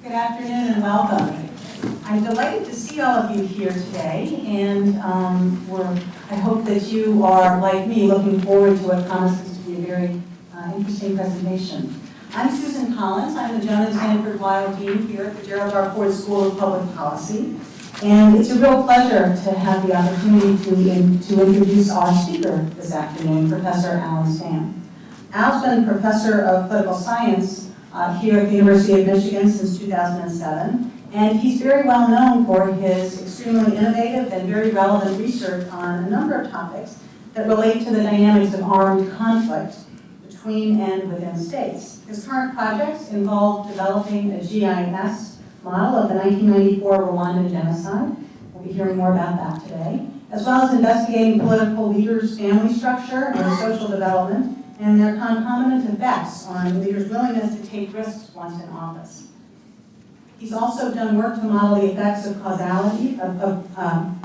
Good afternoon and welcome. I'm delighted to see all of you here today, and um, we're, I hope that you are, like me, looking forward to what promises to be a very uh, interesting presentation. I'm Susan Collins. I'm the Joan Sanford Weill Dean here at the Gerald R. Ford School of Public Policy. And it's a real pleasure to have the opportunity to, in, to introduce our speaker this afternoon, Professor Allan Stam. Al's been professor of political science uh, here at the University of Michigan since 2007, and he's very well known for his extremely innovative and very relevant research on a number of topics that relate to the dynamics of armed conflict between and within states. His current projects involve developing a GIS model of the 1994 Rwandan genocide. We'll be hearing more about that today, as well as investigating political leaders' family structure and social development and their concomitant effects on the leaders' willingness to take risks once in office. He's also done work to model the effects of causality, of, of, um,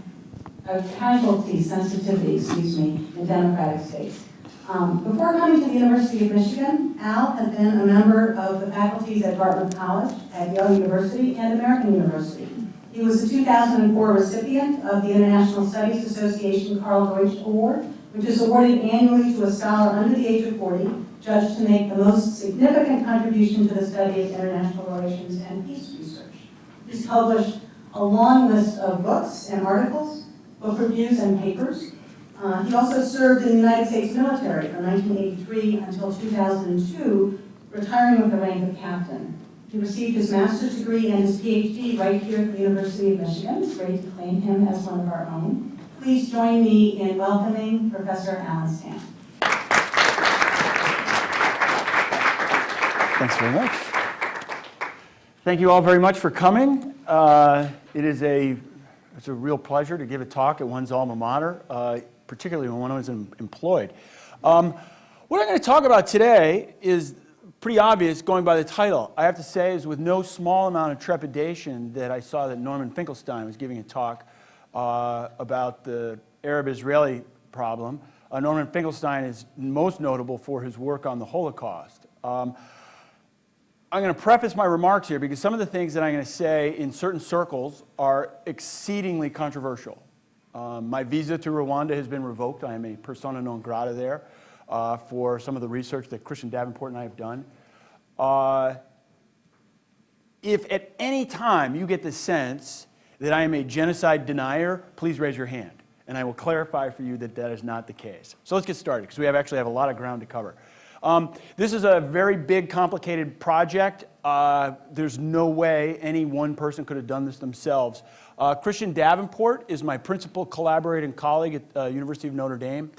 of casualty sensitivity, excuse me, in democratic states. Um, before coming to the University of Michigan, Al has been a member of the faculties at Dartmouth College, at Yale University, and American University. He was the 2004 recipient of the International Studies Association Karl Deutsch Award which is awarded annually to a scholar under the age of 40, judged to make the most significant contribution to the study of international relations and peace research. He's published a long list of books and articles, book reviews and papers. Uh, he also served in the United States military from 1983 until 2002, retiring with the rank of captain. He received his master's degree and his PhD right here at the University of Michigan. It's great to claim him as one of our own. Please join me in welcoming Professor Allan Stam. Thanks very much. Thank you all very much for coming. Uh, it is a, it's a real pleasure to give a talk at one's alma mater, uh, particularly when one is employed. Um, what I'm going to talk about today is pretty obvious going by the title. I have to say is with no small amount of trepidation that I saw that Norman Finkelstein was giving a talk uh, about the Arab-Israeli problem. Uh, Norman Finkelstein is most notable for his work on the Holocaust. Um, I'm going to preface my remarks here because some of the things that I'm going to say in certain circles are exceedingly controversial. Um, my visa to Rwanda has been revoked. I am a persona non grata there uh, for some of the research that Christian Davenport and I have done. Uh, if at any time you get the sense that I am a genocide denier, please raise your hand. And I will clarify for you that that is not the case. So let's get started, because we have actually have a lot of ground to cover. Um, this is a very big, complicated project. Uh, there's no way any one person could have done this themselves. Uh, Christian Davenport is my principal collaborator and colleague at uh, University of Notre Dame.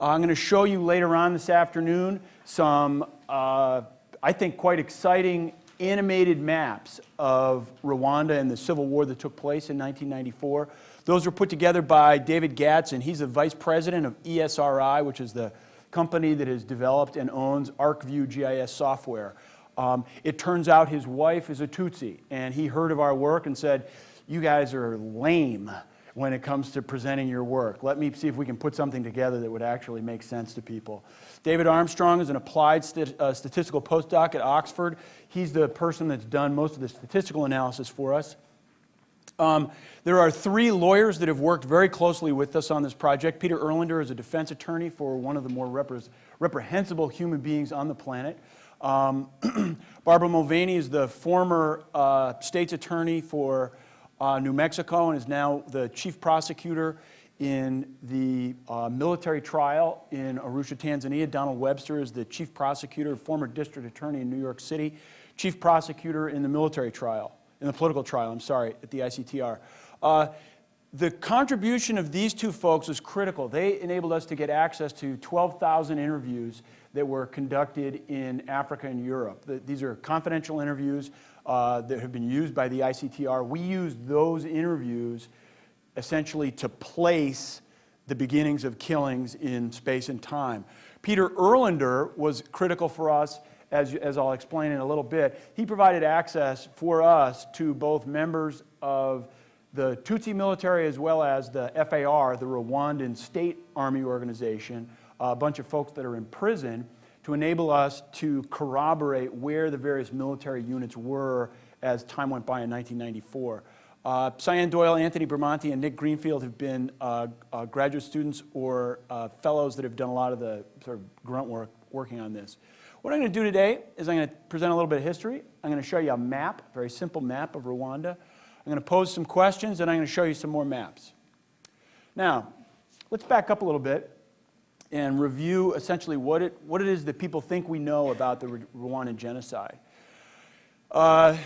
Uh, I'm going to show you later on this afternoon some, uh, I think, quite exciting animated maps of Rwanda and the civil war that took place in 1994. Those were put together by David Gadsden. He's the vice president of ESRI, which is the company that has developed and owns ArcView GIS software. Um, it turns out his wife is a Tutsi, and he heard of our work and said, you guys are lame when it comes to presenting your work. Let me see if we can put something together that would actually make sense to people. David Armstrong is an applied st uh, statistical postdoc at Oxford. He's the person that's done most of the statistical analysis for us. Um, there are three lawyers that have worked very closely with us on this project. Peter Erlinder is a defense attorney for one of the more repre reprehensible human beings on the planet. Um, Barbara Mulvaney is the former uh, state's attorney for uh, New Mexico and is now the chief prosecutor in the uh, military trial in Arusha, Tanzania. Donald Webster is the chief prosecutor, former district attorney in New York City, chief prosecutor in the military trial, in the political trial, I'm sorry, at the ICTR. Uh, the contribution of these two folks was critical. They enabled us to get access to 12,000 interviews that were conducted in Africa and Europe. The, these are confidential interviews uh, that have been used by the ICTR. We used those interviews essentially to place the beginnings of killings in space and time. Peter Erlinder was critical for us, as, as I'll explain in a little bit. He provided access for us to both members of the Tutsi military as well as the FAR, the Rwandan State Army Organization, a bunch of folks that are in prison to enable us to corroborate where the various military units were as time went by in 1994. Uh, Cyan Doyle, Anthony Bramante, and Nick Greenfield have been uh, uh, graduate students or uh, fellows that have done a lot of the sort of grunt work working on this. What I'm going to do today is I'm going to present a little bit of history. I'm going to show you a map, a very simple map of Rwanda. I'm going to pose some questions, and I'm going to show you some more maps. Now, let's back up a little bit and review essentially what it, what it is that people think we know about the Rwandan genocide. Uh,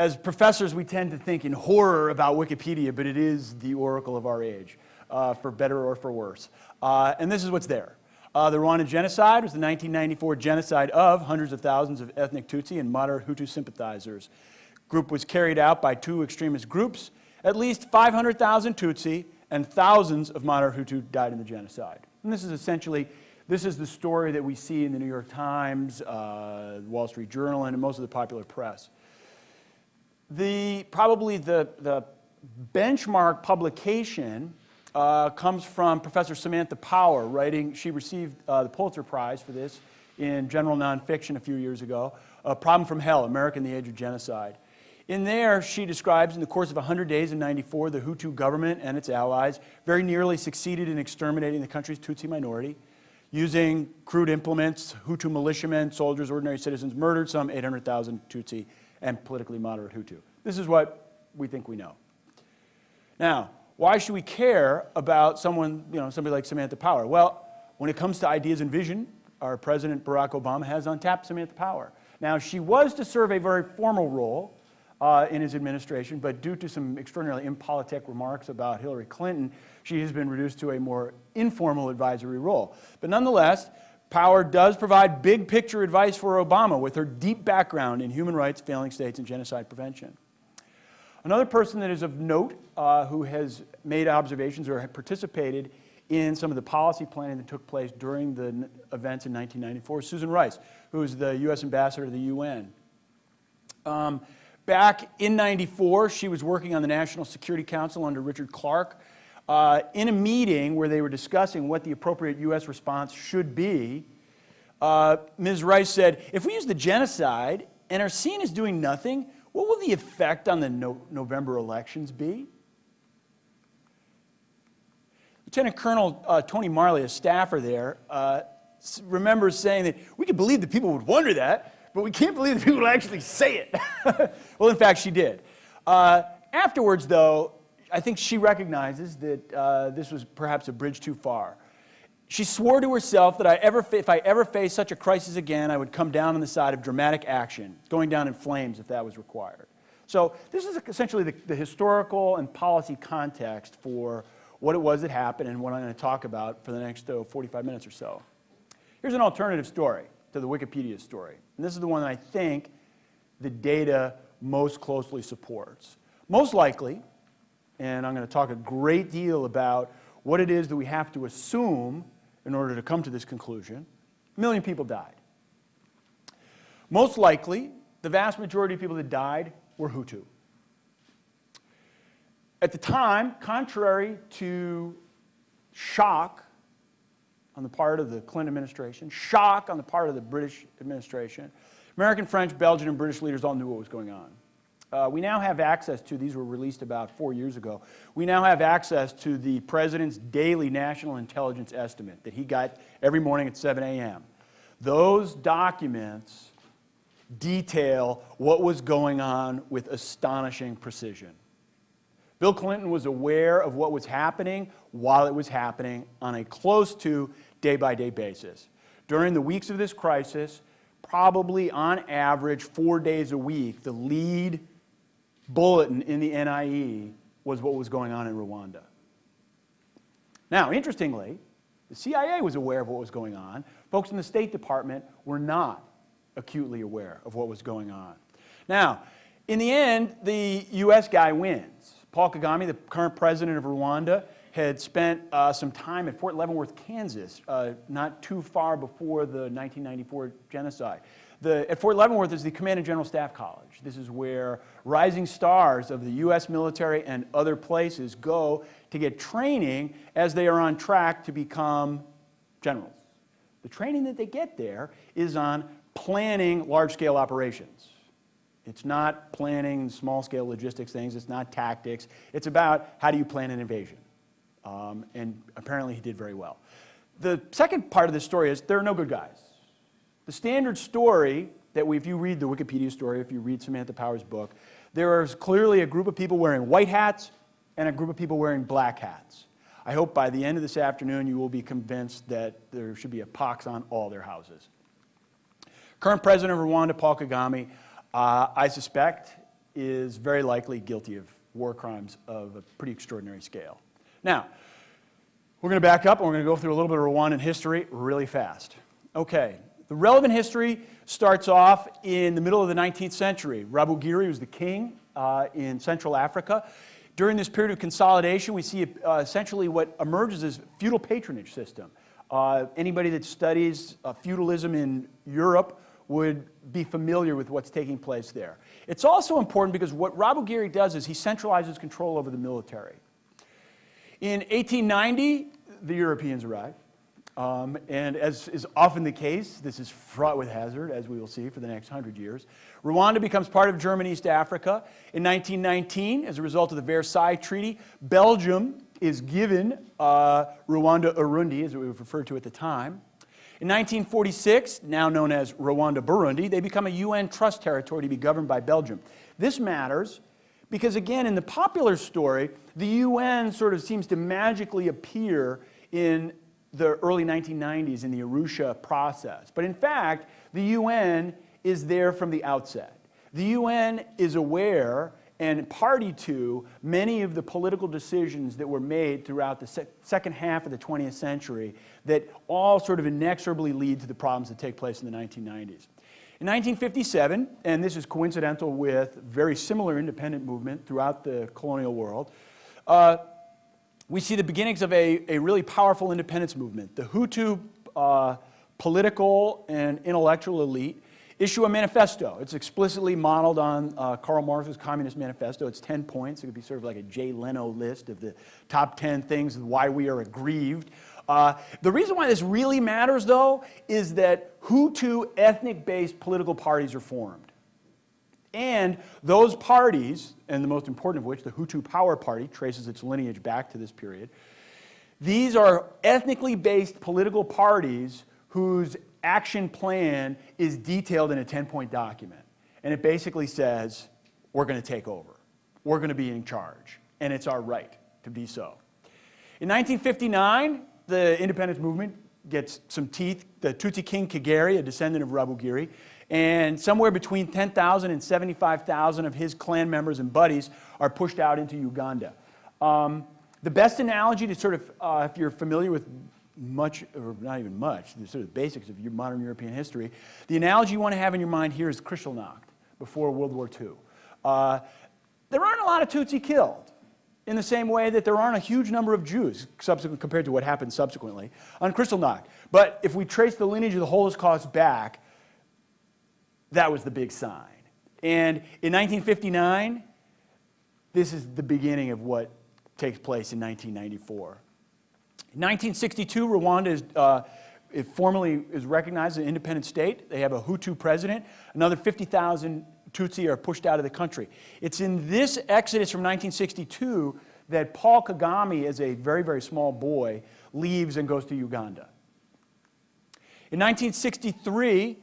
as professors, we tend to think in horror about Wikipedia, but it is the oracle of our age, uh, for better or for worse. Uh, and this is what's there. Uh, the Rwandan genocide was the 1994 genocide of hundreds of thousands of ethnic Tutsi and moderate Hutu sympathizers. Group was carried out by two extremist groups. At least 500,000 Tutsi and thousands of moderate Hutu died in the genocide. And this is essentially, this is the story that we see in the New York Times, uh, Wall Street Journal, and most of the popular press. The, probably the, the benchmark publication uh, comes from Professor Samantha Power, writing, she received uh, the Pulitzer Prize for this in general nonfiction a few years ago, A Problem from Hell, America in the Age of Genocide. In there, she describes in the course of 100 days in 94, the Hutu government and its allies very nearly succeeded in exterminating the country's Tutsi minority. Using crude implements, Hutu militiamen, soldiers, ordinary citizens murdered some 800,000 Tutsi and politically moderate Hutu. This is what we think we know. Now, why should we care about someone, you know, somebody like Samantha Power? Well, when it comes to ideas and vision, our President Barack Obama has untapped Samantha Power. Now, she was to serve a very formal role uh, in his administration, but due to some extraordinarily impolitic remarks about Hillary Clinton, she has been reduced to a more informal advisory role. But nonetheless, Power does provide big picture advice for Obama with her deep background in human rights, failing states, and genocide prevention. Another person that is of note uh, who has made observations or participated in some of the policy planning that took place during the events in 1994 Susan Rice, who is the U.S. ambassador to the UN. Um, back in 94, she was working on the National Security Council under Richard Clarke. Uh, in a meeting where they were discussing what the appropriate U.S. response should be, uh, Ms. Rice said, if we use the genocide and are seen as doing nothing, what will the effect on the no November elections be? Lieutenant Colonel uh, Tony Marley, a staffer there, uh, remembers saying that we could believe that people would wonder that, but we can't believe that people would actually say it. well, in fact, she did. Uh, afterwards, though, I think she recognizes that uh, this was perhaps a bridge too far. She swore to herself that I ever, if I ever faced such a crisis again, I would come down on the side of dramatic action, going down in flames if that was required. So this is essentially the, the historical and policy context for what it was that happened and what I'm going to talk about for the next uh, 45 minutes or so. Here's an alternative story to the Wikipedia story. And this is the one that I think the data most closely supports. Most likely, and I'm going to talk a great deal about what it is that we have to assume in order to come to this conclusion, a million people died. Most likely, the vast majority of people that died were Hutu. At the time, contrary to shock on the part of the Clinton administration, shock on the part of the British administration, American, French, Belgian, and British leaders all knew what was going on. Uh, we now have access to, these were released about four years ago, we now have access to the President's daily national intelligence estimate that he got every morning at 7 a.m. Those documents detail what was going on with astonishing precision. Bill Clinton was aware of what was happening while it was happening on a close to day-by-day -day basis. During the weeks of this crisis, probably on average four days a week, the lead bulletin in the NIE was what was going on in Rwanda. Now, interestingly, the CIA was aware of what was going on. Folks in the State Department were not acutely aware of what was going on. Now, in the end, the U.S. guy wins. Paul Kagame, the current president of Rwanda, had spent uh, some time at Fort Leavenworth, Kansas, uh, not too far before the 1994 genocide. The, at Fort Leavenworth is the Command and General Staff College. This is where rising stars of the U.S. military and other places go to get training as they are on track to become generals. The training that they get there is on planning large-scale operations. It's not planning small-scale logistics things. It's not tactics. It's about how do you plan an invasion. Um, and apparently he did very well. The second part of this story is there are no good guys. The standard story that we, if you read the Wikipedia story, if you read Samantha Power's book, there is clearly a group of people wearing white hats and a group of people wearing black hats. I hope by the end of this afternoon you will be convinced that there should be a pox on all their houses. Current president of Rwanda, Paul Kagame, uh, I suspect is very likely guilty of war crimes of a pretty extraordinary scale. Now, we're going to back up and we're going to go through a little bit of Rwandan history really fast. Okay, the relevant history starts off in the middle of the 19th century. Rwabugiri was the king uh, in Central Africa. During this period of consolidation, we see uh, essentially what emerges as feudal patronage system. Uh, anybody that studies uh, feudalism in Europe would be familiar with what's taking place there. It's also important because what Rwabugiri does is he centralizes control over the military. In 1890, the Europeans arrive. Um, and as is often the case, this is fraught with hazard, as we will see for the next hundred years. Rwanda becomes part of German East Africa. In 1919, as a result of the Versailles Treaty, Belgium is given uh, Rwanda Urundi, as it was referred to at the time. In 1946, now known as Rwanda Burundi, they become a UN trust territory to be governed by Belgium. This matters because, again, in the popular story, the UN sort of seems to magically appear in the early 1990s in the Arusha process. But in fact, the UN is there from the outset. The UN is aware and party to many of the political decisions that were made throughout the se second half of the 20th century that all sort of inexorably lead to the problems that take place in the 1990s. In 1957, and this is coincidental with very similar independent movement throughout the colonial world, uh, we see the beginnings of a, a really powerful independence movement. The Hutu uh, political and intellectual elite issue a manifesto. It's explicitly modeled on uh, Karl Marx's Communist Manifesto. It's 10 points. It could be sort of like a Jay Leno list of the top 10 things why we are aggrieved. Uh, the reason why this really matters, though, is that Hutu ethnic-based political parties are formed. And those parties, and the most important of which, the Hutu Power Party, traces its lineage back to this period, these are ethnically based political parties whose action plan is detailed in a 10-point document. And it basically says, we're going to take over. We're going to be in charge. And it's our right to be so. In 1959, the independence movement gets some teeth. The Tutsi king Kigeri, a descendant of Rwabugiri, and somewhere between 10,000 and 75,000 of his clan members and buddies are pushed out into Uganda. Um, the best analogy to sort of, uh, if you're familiar with much, or not even much, the sort of basics of your modern European history, the analogy you want to have in your mind here is Kristallnacht before World War II. Uh, there aren't a lot of Tutsi killed in the same way that there aren't a huge number of Jews compared to what happened subsequently on Kristallnacht. But if we trace the lineage of the Holocaust back, that was the big sign. And in 1959, this is the beginning of what takes place in 1994. In 1962, Rwanda is, uh, formally is recognized as an independent state. They have a Hutu president. Another 50,000 Tutsi are pushed out of the country. It's in this exodus from 1962 that Paul Kagame, as a very, very small boy, leaves and goes to Uganda. In 1963,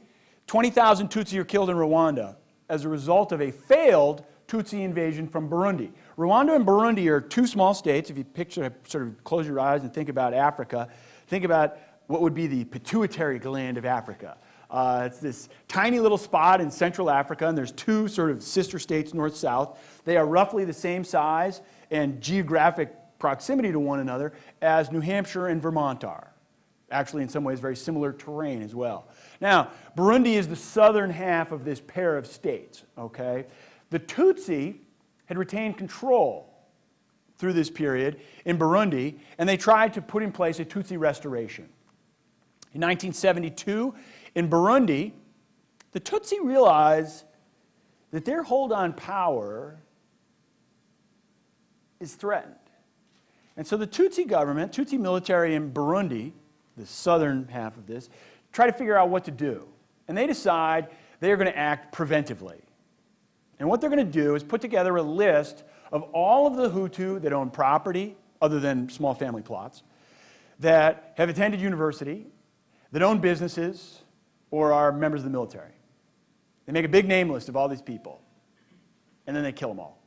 20,000 Tutsi are killed in Rwanda as a result of a failed Tutsi invasion from Burundi. Rwanda and Burundi are two small states. If you picture, sort of close your eyes and think about Africa, think about what would be the pituitary gland of Africa. Uh, it's this tiny little spot in Central Africa, and there's two sort of sister states, north-south. They are roughly the same size and geographic proximity to one another as New Hampshire and Vermont are. Actually, in some ways, very similar terrain as well. Now, Burundi is the southern half of this pair of states, okay? The Tutsi had retained control through this period in Burundi, and they tried to put in place a Tutsi restoration. In 1972, in Burundi, the Tutsi realized that their hold on power is threatened. And so the Tutsi government, Tutsi military in Burundi, the southern half of this, try to figure out what to do. And they decide they are going to act preventively. And what they're going to do is put together a list of all of the Hutu that own property, other than small family plots, that have attended university, that own businesses, or are members of the military. They make a big name list of all these people, and then they kill them all.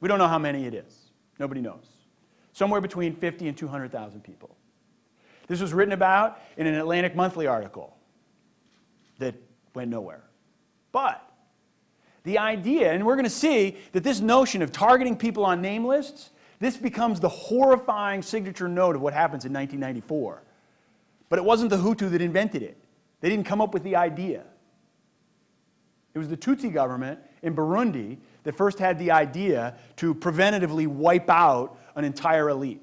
We don't know how many it is. Nobody knows. Somewhere between 50 and 200,000 people. This was written about in an Atlantic Monthly article that went nowhere. But the idea, and we're going to see that this notion of targeting people on name lists, this becomes the horrifying signature note of what happens in 1994. But it wasn't the Hutu that invented it. They didn't come up with the idea. It was the Tutsi government in Burundi that first had the idea to preventatively wipe out an entire elite.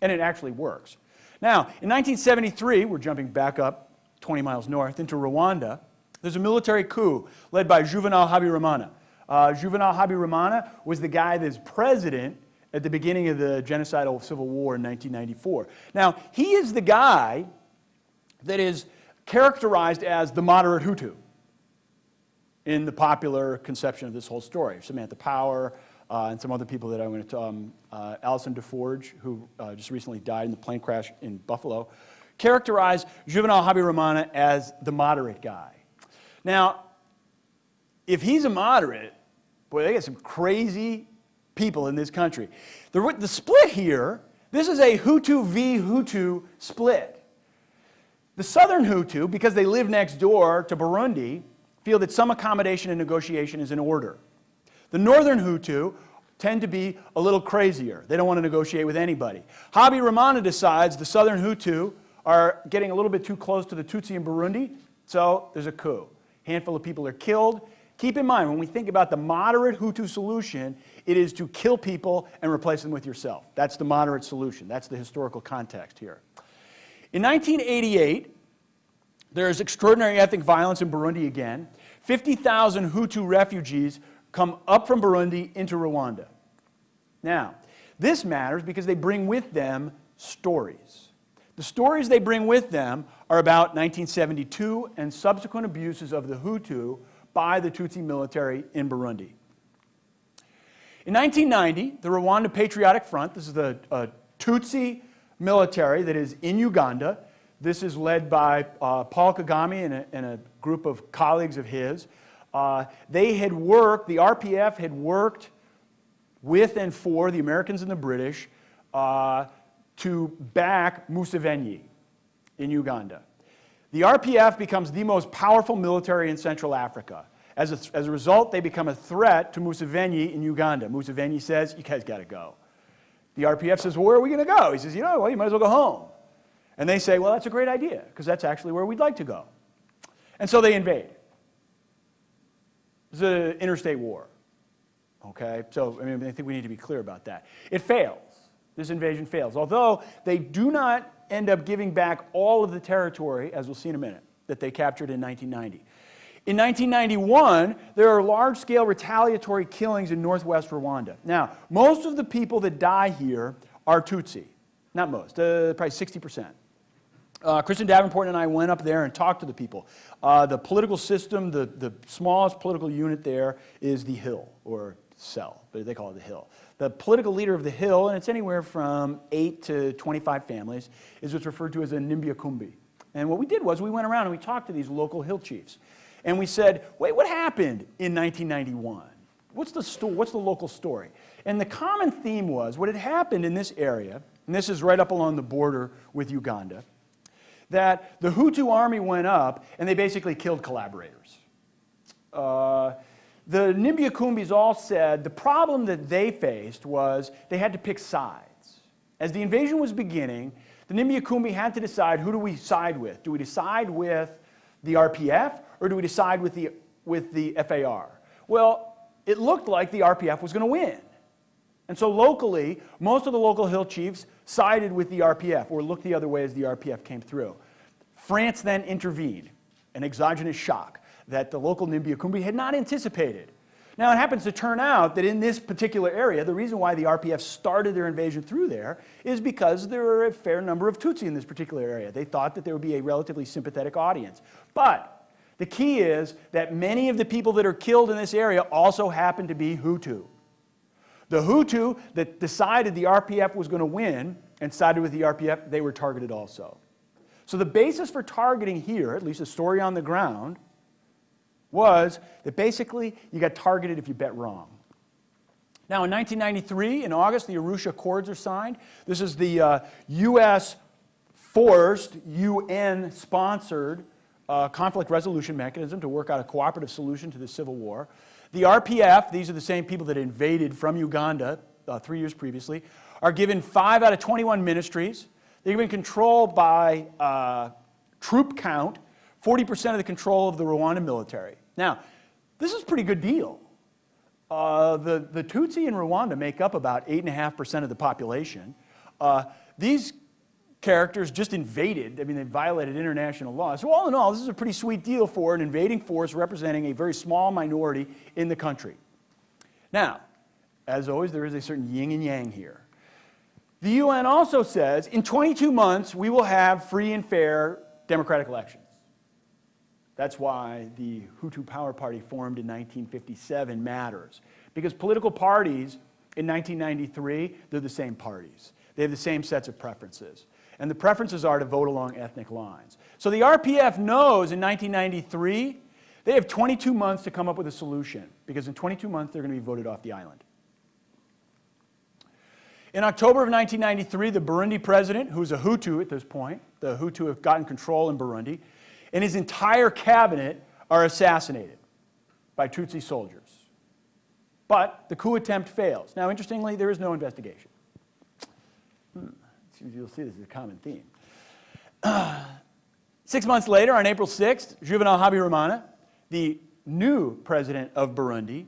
And it actually works. Now, in 1973, we're jumping back up 20 miles north into Rwanda, there's a military coup led by Juvenal Habyarimana. Uh, Juvenal Habyarimana was the guy that's president at the beginning of the genocidal civil war in 1994. Now, he is the guy that is characterized as the moderate Hutu in the popular conception of this whole story. Samantha Power uh, and some other people that I went to, um, uh, Alison Des Forges, who uh, just recently died in the plane crash in Buffalo, characterized Juvenal Habyarimana as the moderate guy. Now, if he's a moderate, boy, they got some crazy people in this country. The, the split here, this is a Hutu v. Hutu split. The southern Hutu, because they live next door to Burundi, feel that some accommodation and negotiation is in order. The northern Hutu tend to be a little crazier. They don't want to negotiate with anybody. Habyarimana decides the southern Hutu are getting a little bit too close to the Tutsi in Burundi, so there's a coup A handful of people are killed. Keep in mind, when we think about the moderate Hutu solution, it is to kill people and replace them with yourself. That's the moderate solution. That's the historical context here. In 1988, there's extraordinary ethnic violence in Burundi again. 50,000 Hutu refugees come up from Burundi into Rwanda. Now, this matters because they bring with them stories. The stories they bring with them are about 1972 and subsequent abuses of the Hutu by the Tutsi military in Burundi. In 1990, the Rwanda Patriotic Front, this is the uh, Tutsi military that is in Uganda. This is led by uh, Paul Kagame and a, and a, group of colleagues of his. Uh, they had worked, the RPF had worked with and for the Americans and the British uh, to back Museveni in Uganda. The RPF becomes the most powerful military in Central Africa. As a, as a result, they become a threat to Museveni in Uganda. Museveni says, you guys got to go. The RPF says, well, where are we going to go? He says, you know, well, you might as well go home. And they say, well, that's a great idea, because that's actually where we'd like to go. And so they invade. It's an interstate war. Okay? So, I mean, I think we need to be clear about that. It fails this invasion fails. Although they do not end up giving back all of the territory, as we'll see in a minute, that they captured in 1990. In 1991, there are large-scale retaliatory killings in northwest Rwanda. Now, most of the people that die here are Tutsi. Not most, uh, probably 60%. Uh, Christian Davenport and I went up there and talked to the people. Uh, the political system, the, the smallest political unit there is the Hill, or cell, but they call it the Hill. The political leader of the Hill, and it's anywhere from 8 to 25 families, is what's referred to as a Nimbiakumbi. And what we did was we went around and we talked to these local hill chiefs. And we said, wait, what happened in 1991? What's the, sto- what's the local story? And the common theme was what had happened in this area, and this is right up along the border with Uganda, that the Hutu army went up and they basically killed collaborators. Uh, the Nimbiakumbis all said the problem that they faced was they had to pick sides. As the invasion was beginning, the Nimbiakumbi had to decide who do we side with? Do we decide with the RPF or do we decide with the, with the FAR? Well, it looked like the RPF was going to win. And so locally, most of the local hill chiefs sided with the RPF or looked the other way as the RPF came through. France then intervened, an exogenous shock that the local Nimbiakumbi had not anticipated. Now, it happens to turn out that in this particular area, the reason why the RPF started their invasion through there is because there were a fair number of Tutsi in this particular area. They thought that there would be a relatively sympathetic audience. But The key is that many of the people that are killed in this area also happen to be Hutu. The Hutu that decided the RPF was going to win and sided with the RPF, they were targeted also. So the basis for targeting here, at least the story on the ground, was that basically you got targeted if you bet wrong. Now in 1993, in August, the Arusha Accords are signed. This is the uh, U.S. forced, UN-sponsored uh, conflict resolution mechanism to work out a cooperative solution to the civil war. The RPF, these are the same people that invaded from Uganda uh, three years previously, are given 5 out of 21 ministries. They're given control by uh, troop count, 40% of the control of the Rwandan military. Now, this is a pretty good deal. Uh, the, the Tutsi in Rwanda make up about 8.5% of the population. Uh, these characters just invaded, I mean, they violated international law. So all in all, this is a pretty sweet deal for an invading force representing a very small minority in the country. Now, as always, there is a certain yin and yang here. The UN also says in 22 months we will have free and fair democratic elections. That's why the Hutu Power Party formed in 1957 matters. Because political parties in 1993, they're the same parties. They have the same sets of preferences. And the preferences are to vote along ethnic lines. So the RPF knows in 1993 they have 22 months to come up with a solution because in 22 months they're going to be voted off the island. In October of 1993, the Burundi president, who's a Hutu at this point, the Hutu have gotten control in Burundi, and his entire cabinet are assassinated by Tutsi soldiers. But the coup attempt fails. Now, interestingly, there is no investigation. Hmm. You'll see this is a common theme. Six months later, on April 6th, Juvenal Habyarimana, the new president of Burundi,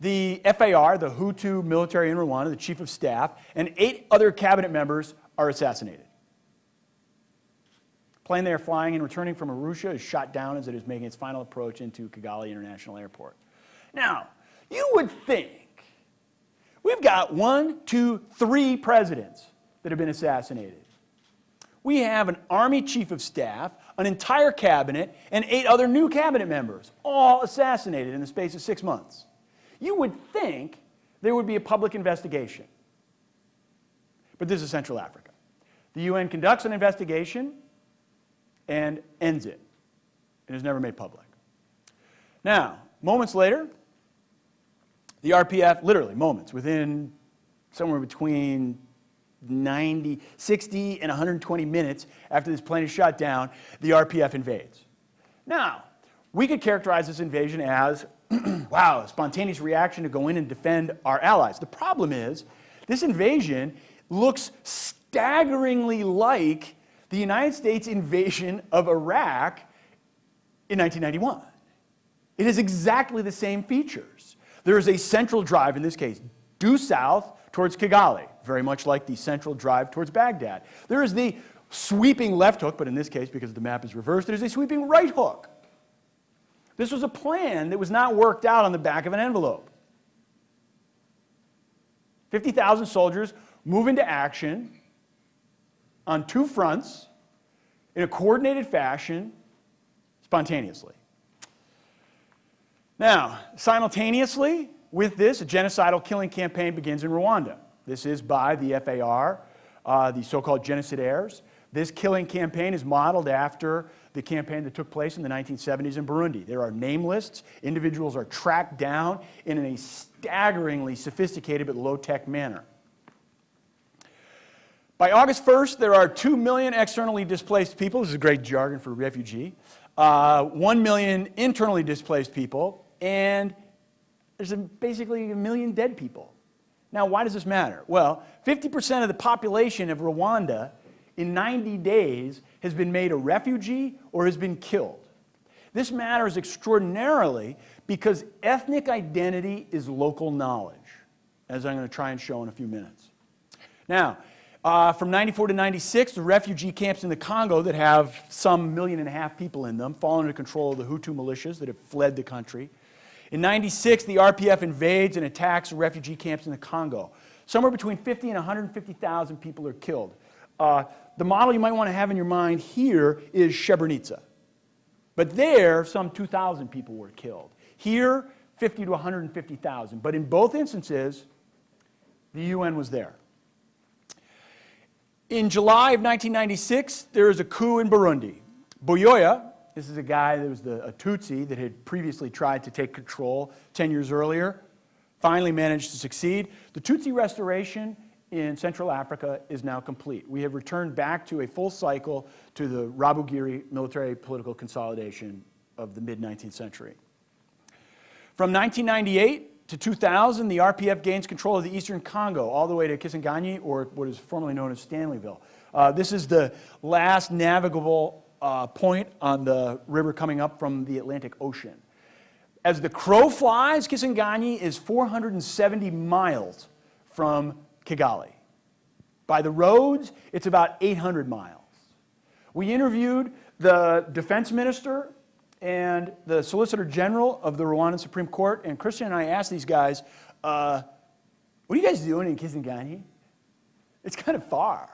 the FAR, the Hutu military in Rwanda, the chief of staff, and eight other cabinet members are assassinated. Plane they are flying and returning from Arusha is shot down as it is making its final approach into Kigali International Airport. Now, you would think we've got one, two, three presidents that have been assassinated. We have an Army Chief of Staff, an entire cabinet, and eight other new cabinet members, all assassinated in the space of six months. You would think there would be a public investigation. But this is Central Africa. The UN conducts an investigation and ends it. It is never made public. Now, moments later, the RPF, literally moments, within somewhere between 90, 60 and 120 minutes after this plane is shot down, the RPF invades. Now, we could characterize this invasion as, wow, a spontaneous reaction to go in and defend our allies. The problem is, this invasion looks staggeringly like the United States invasion of Iraq in 1991. It has exactly the same features. There is a central drive, in this case, due south towards Kigali very much like the central drive towards Baghdad. There is the sweeping left hook, but in this case, because the map is reversed, there's a sweeping right hook. This was a plan that was not worked out on the back of an envelope. 50,000 soldiers move into action on two fronts in a coordinated fashion spontaneously. Now, simultaneously with this, a genocidal killing campaign begins in Rwanda. This is by the FAR, uh, the so-called genocidaires. This killing campaign is modeled after the campaign that took place in the 1970s in Burundi. There are name lists. Individuals are tracked down in a staggeringly sophisticated but low-tech manner. By August 1st, there are 2 million externally displaced people. This is a great jargon for refugee. Uh, 1 million internally displaced people. And there's a, basically a million dead people. Now, why does this matter? Well, 50% of the population of Rwanda in 90 days has been made a refugee or has been killed. This matters extraordinarily because ethnic identity is local knowledge, as I'm going to try and show in a few minutes. Now, uh, from 94 to 96, the refugee camps in the Congo that have some million and a half people in them fall under control of the Hutu militias that have fled the country. In 96, the RPF invades and attacks refugee camps in the Congo. Somewhere between 50 and 150,000 people are killed. Uh, the model you might want to have in your mind here is Srebrenica. But there, some 2,000 people were killed. Here, 50 to 150,000. But in both instances, the UN was there. In July of 1996, there was a coup in Burundi. Buyoya, this is a guy that was the, a Tutsi that had previously tried to take control 10 years earlier, finally managed to succeed. The Tutsi restoration in Central Africa is now complete. We have returned back to a full cycle to the Rwabugiri military political consolidation of the mid-19th century. From 1998 to 2000, the RPF gains control of the eastern Congo, all the way to Kisangani, or what is formerly known as Stanleyville. Uh, this is the last navigable uh, point on the river coming up from the Atlantic Ocean. As the crow flies, Kisangani is 470 miles from Kigali. By the roads, it's about 800 miles. We interviewed the defense minister and the Solicitor General of the Rwandan Supreme Court, and Christian and I asked these guys, uh, what are you guys doing in Kisangani? It's kind of far.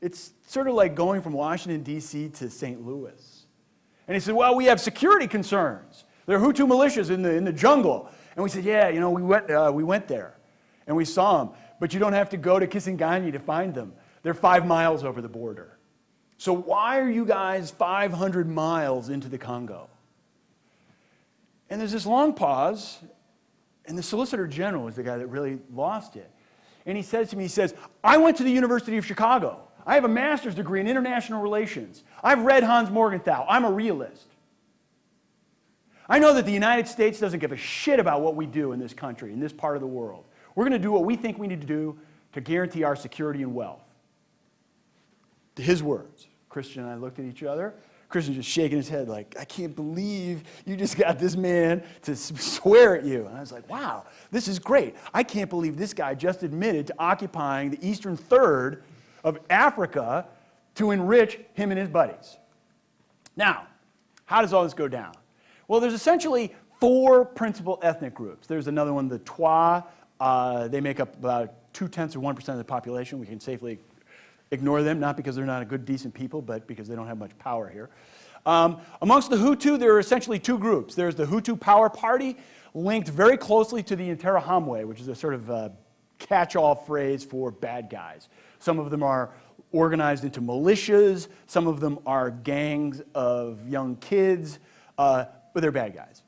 It's sort of like going from Washington, D.C. to St. Louis. And he said, well, we have security concerns. There are Hutu militias in the, in the jungle. And we said, yeah, you know, we went, uh, we went there and we saw them. But you don't have to go to Kisangani to find them. They're five miles over the border. So why are you guys 500 miles into the Congo? And there's this long pause, and the Solicitor General is the guy that really lost it. And he says to me, he says, I went to the University of Chicago. I have a master's degree in international relations. I've read Hans Morgenthau. I'm a realist. I know that the United States doesn't give a shit about what we do in this country, in this part of the world. We're going to do what we think we need to do to guarantee our security and wealth. To his words. Christian and I looked at each other. Christian just shaking his head like, I can't believe you just got this man to swear at you. And I was like, wow, this is great. I can't believe this guy just admitted to occupying the eastern third of Africa to enrich him and his buddies. Now, how does all this go down? Well, there's essentially four principal ethnic groups. There's another one, the Twa. Uh, they make up about two-tenths or 1% of the population. We can safely ignore them, not because they're not a good, decent people, but because they don't have much power here. Um, amongst the Hutu, there are essentially two groups. There's the Hutu Power Party, linked very closely to the Interahamwe, which is a sort of uh, catch-all phrase for bad guys. Some of them are organized into militias, some of them are gangs of young kids, uh, but they're bad guys.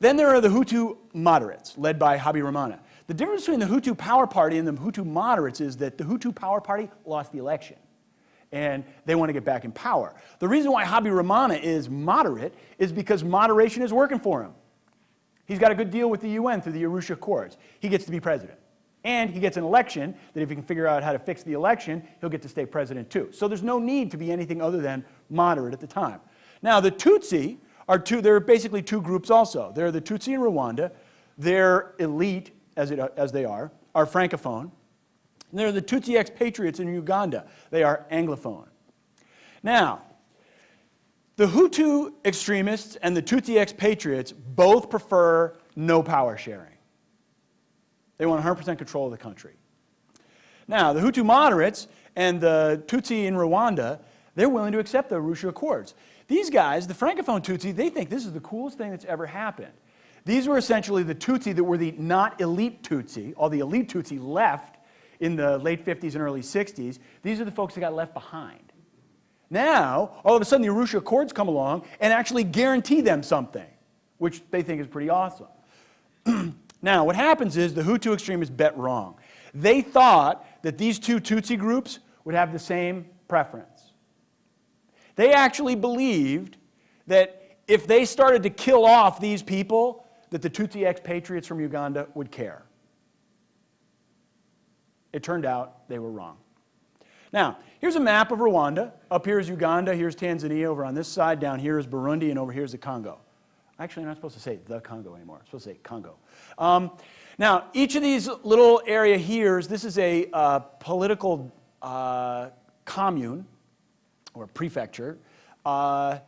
Then there are the Hutu moderates, led by Habyarimana. The difference between the Hutu Power Party and the Hutu moderates is that the Hutu Power Party lost the election. And they want to get back in power. The reason why Habyarimana is moderate is because moderation is working for him. He's got a good deal with the UN through the Arusha Accords. He gets to be president. And he gets an election that if he can figure out how to fix the election, he'll get to stay president too. So there's no need to be anything other than moderate at the time. Now the Tutsi are two, there are basically two groups also. There are the Tutsi in Rwanda. They're elite as, it, as they are, are Francophone. And there are the Tutsi expatriates in Uganda. They are Anglophone. Now, the Hutu extremists and the Tutsi expatriates both prefer no power sharing. They want 100% control of the country. Now, the Hutu moderates and the Tutsi in Rwanda, they're willing to accept the Arusha Accords. These guys, the Francophone Tutsi, they think this is the coolest thing that's ever happened. These were essentially the Tutsi that were the not elite Tutsi. All the elite Tutsi left in the late 50s and early 60s. These are the folks that got left behind. Now, all of a sudden, the Arusha Accords come along and actually guarantee them something, which they think is pretty awesome. now, what happens is the Hutu extremists bet wrong. They thought that these two Tutsi groups would have the same preference. They actually believed that if they started to kill off these people, that the Tutsi expatriates from Uganda would care. It turned out they were wrong. Now, here's a map of Rwanda. Up here is Uganda, here's Tanzania, over on this side, down here is Burundi, and over here is the Congo. Actually, I'm not supposed to say the Congo anymore. I'm supposed to say Congo. Um, now, each of these little area here's, this is a uh, political uh, commune or prefecture. Uh,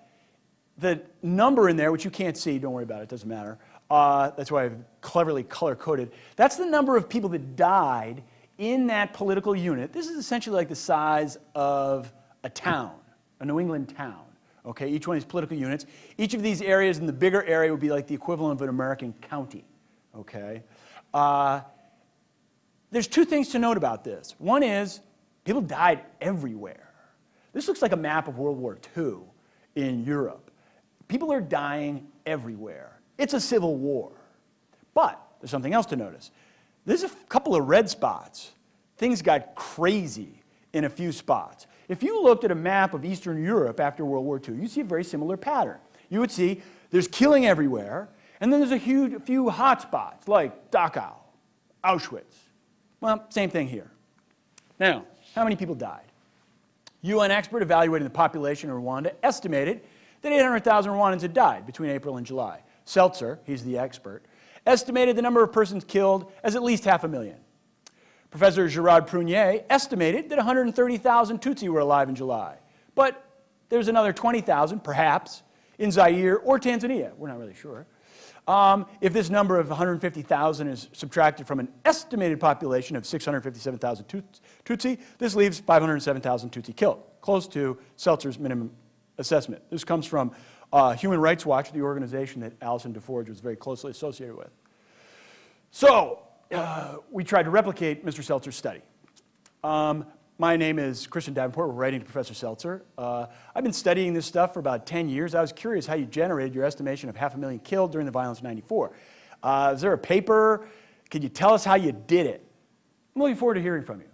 the number in there, which you can't see, don't worry about it, it, doesn't matter, uh, that's why I've cleverly color-coded. That's the number of people that died in that political unit. This is essentially like the size of a town, a New England town, okay? Each one of these political units. Each of these areas in the bigger area would be like the equivalent of an American county, okay? Uh, there's two things to note about this. One is people died everywhere. This looks like a map of World War II in Europe. People are dying everywhere. It's a civil war. But there's something else to notice. There's a couple of red spots. Things got crazy in a few spots. If you looked at a map of Eastern Europe after World War II, you'd see a very similar pattern. You would see there's killing everywhere, and then there's a huge, a few hot spots like Dachau, Auschwitz. Well, same thing here. Now, how many people died? UN expert evaluating the population of Rwanda estimated that 800,000 Rwandans had died between April and July. Seltzer, he's the expert, estimated the number of persons killed as at least half a million. Professor Gerard Prunier estimated that 130,000 Tutsi were alive in July. But there's another 20,000, perhaps, in Zaire or Tanzania. We're not really sure. Um, if this number of 150,000 is subtracted from an estimated population of 657,000 Tutsi, this leaves 507,000 Tutsi killed, close to Seltzer's minimum assessment. This comes from uh, Human Rights Watch, the organization that Alison Des Forges was very closely associated with. So, uh, we tried to replicate Mr. Seltzer's study. Um, my name is Christian Davenport. We're writing to Professor Seltzer. Uh, I've been studying this stuff for about 10 years. I was curious how you generated your estimation of half a million killed during the violence of 94. Uh, is there a paper? Can you tell us how you did it? I'm looking forward to hearing from you.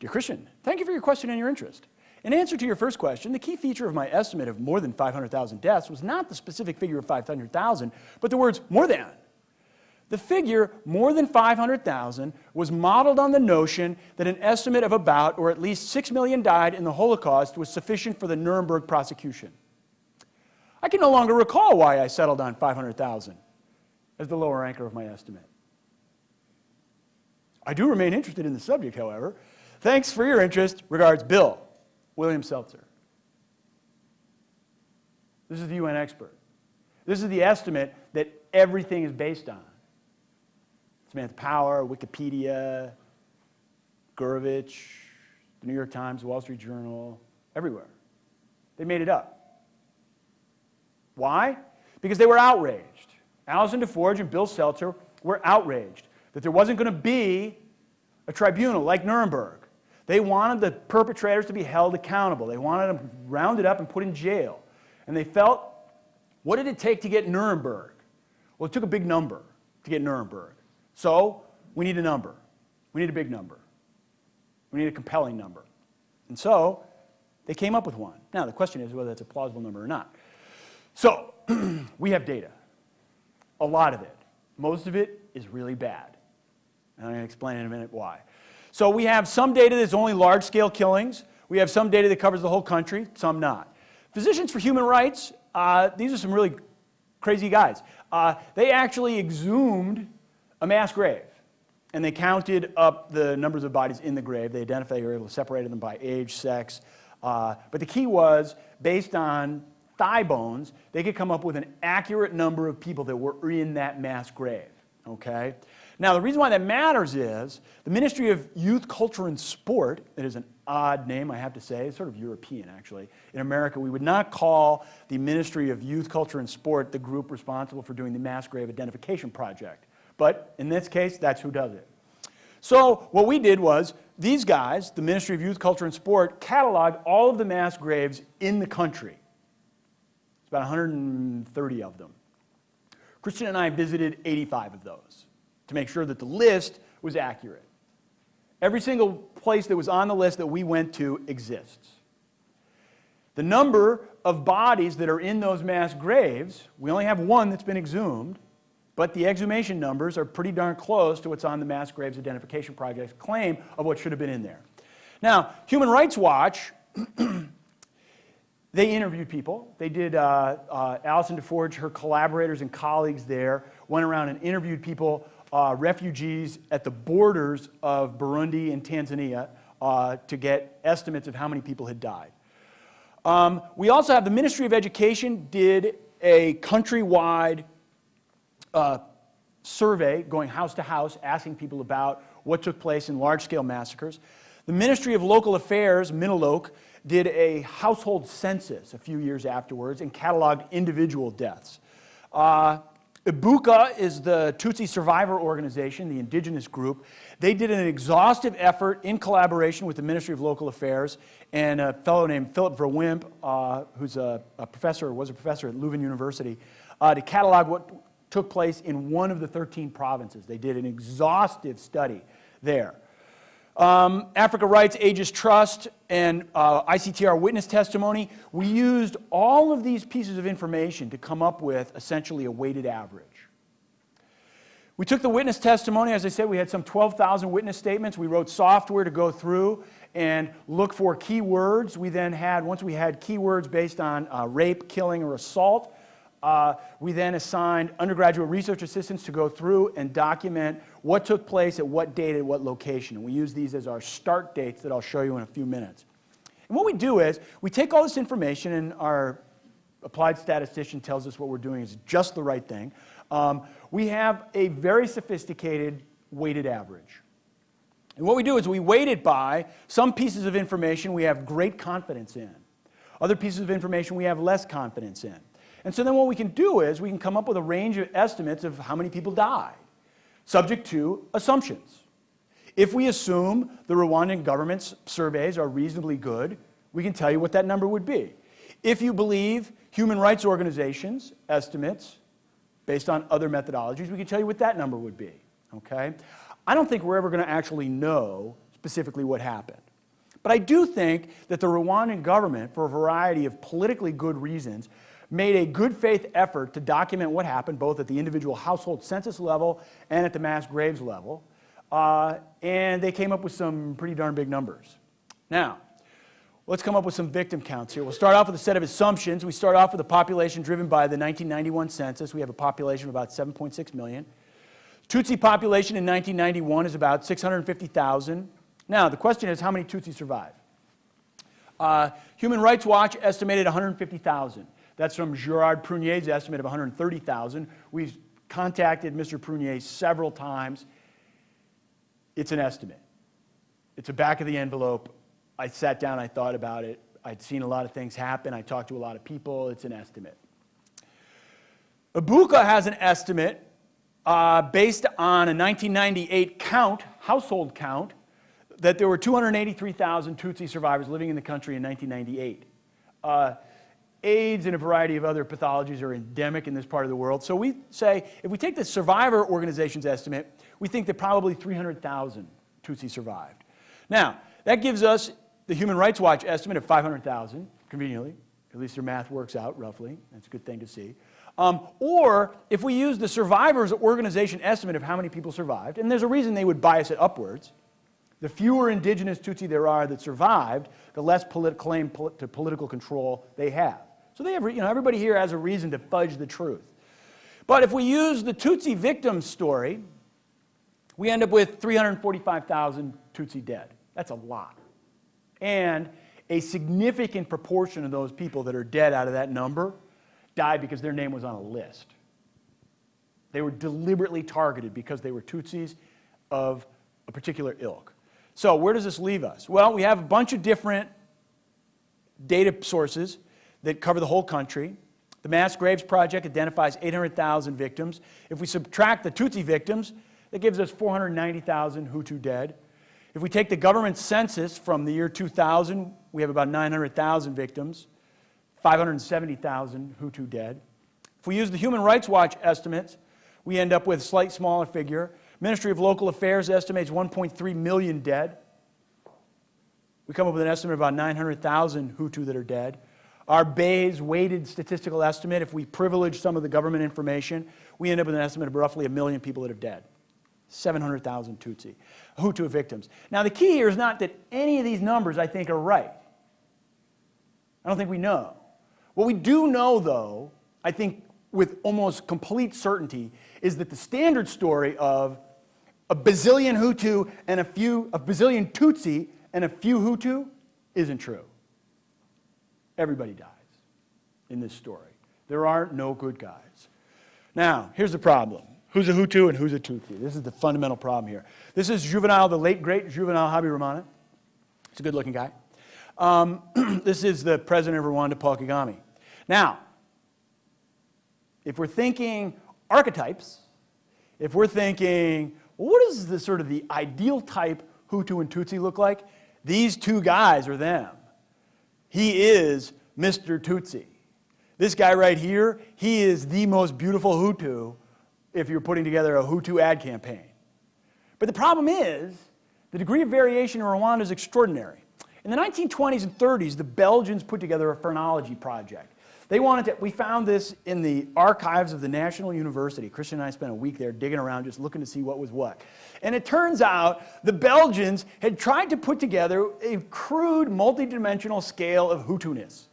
Dear Christian, thank you for your question and your interest. In answer to your first question, the key feature of my estimate of more than 500,000 deaths was not the specific figure of 500,000, but the words more than. The figure, more than 500,000, was modeled on the notion that an estimate of about, or at least 6 million died in the Holocaust was sufficient for the Nuremberg prosecution. I can no longer recall why I settled on 500,000 as the lower anchor of my estimate. I do remain interested in the subject, however. Thanks for your interest. Regards, Bill. William Seltzer. This is the UN expert. This is the estimate that everything is based on. Samantha Power, Wikipedia, Gourevitch, the New York Times, Wall Street Journal, everywhere. They made it up. Why? Because they were outraged. Alison Des Forges and Bill Seltzer were outraged that there wasn't going to be a tribunal like Nuremberg. They wanted the perpetrators to be held accountable. They wanted them rounded up and put in jail. And they felt, what did it take to get Nuremberg? Well, it took a big number to get Nuremberg. So we need a number. We need a big number. We need a compelling number. And so they came up with one. Now, the question is whether that's a plausible number or not. So we have data, a lot of it. Most of it is really bad. And I'm going to explain in a minute why. So we have some data that's only large-scale killings. We have some data that covers the whole country, some not. Physicians for Human Rights, uh, these are some really crazy guys. Uh, they actually exhumed a mass grave. And they counted up the numbers of bodies in the grave. They identified, they were able to separate them by age, sex. Uh, but the key was, based on thigh bones, they could come up with an accurate number of people that were in that mass grave, okay? Now, the reason why that matters is the Ministry of Youth, Culture, and Sport, it is an odd name, I have to say, it's sort of European, actually. In America, we would not call the Ministry of Youth, Culture, and Sport the group responsible for doing the mass grave identification project. But in this case, that's who does it. So what we did was, these guys, the Ministry of Youth, Culture, and Sport, cataloged all of the mass graves in the country. It's about 130 of them. Christian and I visited 85 of those to make sure that the list was accurate. Every single place that was on the list that we went to exists. The number of bodies that are in those mass graves, we only have one that's been exhumed, but the exhumation numbers are pretty darn close to what's on the Mass Graves Identification Project's claim of what should have been in there. Now, Human Rights Watch, they interviewed people. They did, uh, uh, Alison Des Forges, her collaborators and colleagues there, went around and interviewed people, uh, refugees at the borders of Burundi and Tanzania uh, to get estimates of how many people had died. Um, we also have the Ministry of Education did a countrywide uh, survey going house to house asking people about what took place in large-scale massacres. The Ministry of Local Affairs, MINALOC, did a household census a few years afterwards and cataloged individual deaths. Uh, Ibuka is the Tutsi survivor organization, the indigenous group. They did an exhaustive effort in collaboration with the Ministry of Local Affairs and a fellow named Philip Verwimp, uh, who's a, a, professor, was a professor at Leuven University, uh, to catalog what took place in one of the 13 provinces. They did an exhaustive study there. Um, Africa Rights, Aegis Trust, and uh, ICTR witness testimony, we used all of these pieces of information to come up with essentially a weighted average. We took the witness testimony, as I said, we had some 12,000 witness statements. We wrote software to go through and look for keywords. We then had, once we had keywords based on uh, rape, killing, or assault, uh, we then assigned undergraduate research assistants to go through and document what took place at what date at what location. And we use these as our start dates that I'll show you in a few minutes. And what we do is we take all this information and our applied statistician tells us what we're doing is just the right thing. Um, we have a very sophisticated weighted average. And what we do is we weight it by some pieces of information we have great confidence in. Other pieces of information we have less confidence in. And so then what we can do is we can come up with a range of estimates of how many people died, subject to assumptions. If we assume the Rwandan government's surveys are reasonably good, we can tell you what that number would be. If you believe human rights organizations' estimates, based on other methodologies, we can tell you what that number would be, okay? I don't think we're ever going to actually know specifically what happened. But I do think that the Rwandan government, for a variety of politically good reasons, made a good faith effort to document what happened both at the individual household census level and at the mass graves level. Uh, and they came up with some pretty darn big numbers. Now, let's come up with some victim counts here. We'll start off with a set of assumptions. We start off with a population driven by the 1991 census. We have a population of about 7.6 million. Tutsi population in 1991 is about 650,000. Now, the question is how many Tutsi survive? Uh, Human Rights Watch estimated 150,000. That's from Gerard Prunier's estimate of 130,000. We've contacted Mr. Prunier several times. It's an estimate. It's a back of the envelope. I sat down, I thought about it. I'd seen a lot of things happen. I talked to a lot of people. It's an estimate. Ibuka has an estimate uh, based on a 1998 count, household count, that there were 283,000 Tutsi survivors living in the country in 1998. Uh, AIDS and a variety of other pathologies are endemic in this part of the world. So we say, if we take the survivor organization's estimate, we think that probably 300,000 Tutsi survived. Now, that gives us the Human Rights Watch estimate of 500,000, conveniently. At least their math works out roughly. That's a good thing to see. Um, or if we use the survivors organization estimate of how many people survived, and there's a reason they would bias it upwards, the fewer indigenous Tutsi there are that survived, the less polit claim to political control they have. So they have, you know, everybody here has a reason to fudge the truth. But if we use the Tutsi victim story, we end up with 345,000 Tutsi dead. That's a lot. And a significant proportion of those people that are dead out of that number died because their name was on a list. They were deliberately targeted because they were Tutsis of a particular ilk. So where does this leave us? Well, we have a bunch of different data sources that cover the whole country. The Mass Graves Project identifies 800,000 victims. If we subtract the Tutsi victims, that gives us 490,000 Hutu dead. If we take the government census from the year 2000, we have about 900,000 victims, 570,000 Hutu dead. If we use the Human Rights Watch estimates, we end up with a slight smaller figure. Ministry of Local Affairs estimates 1.3 million dead. We come up with an estimate of about 900,000 Hutu that are dead. Our Bayes weighted statistical estimate, if we privilege some of the government information, we end up with an estimate of roughly a million people that are dead. 700,000 Tutsi, Hutu victims. Now the key here is not that any of these numbers I think are right. I don't think we know. What we do know though, I think with almost complete certainty, is that the standard story of a bazillion Hutu and a few, a bazillion Tutsi and a few Hutu isn't true. Everybody dies in this story. There are no good guys. Now, here's the problem. Who's a Hutu and who's a Tutsi? This is the fundamental problem here. This is Juvenal, the late, great Juvenal Habyarimana. He's a good-looking guy. Um, this is the president of Rwanda, Paul Kagame. Now, if we're thinking archetypes, if we're thinking, well, what does the sort of the ideal type Hutu and Tutsi look like? These two guys are them. He is Mr. Tutsi. This guy right here, he is the most beautiful Hutu if you're putting together a Hutu ad campaign. But the problem is, the degree of variation in Rwanda is extraordinary. In the 1920s and 30s, the Belgians put together a phrenology project. They wanted to, we found this in the archives of the National University. Christian and I spent a week there digging around just looking to see what was what. And it turns out the Belgians had tried to put together a crude multidimensional scale of Hutu-ness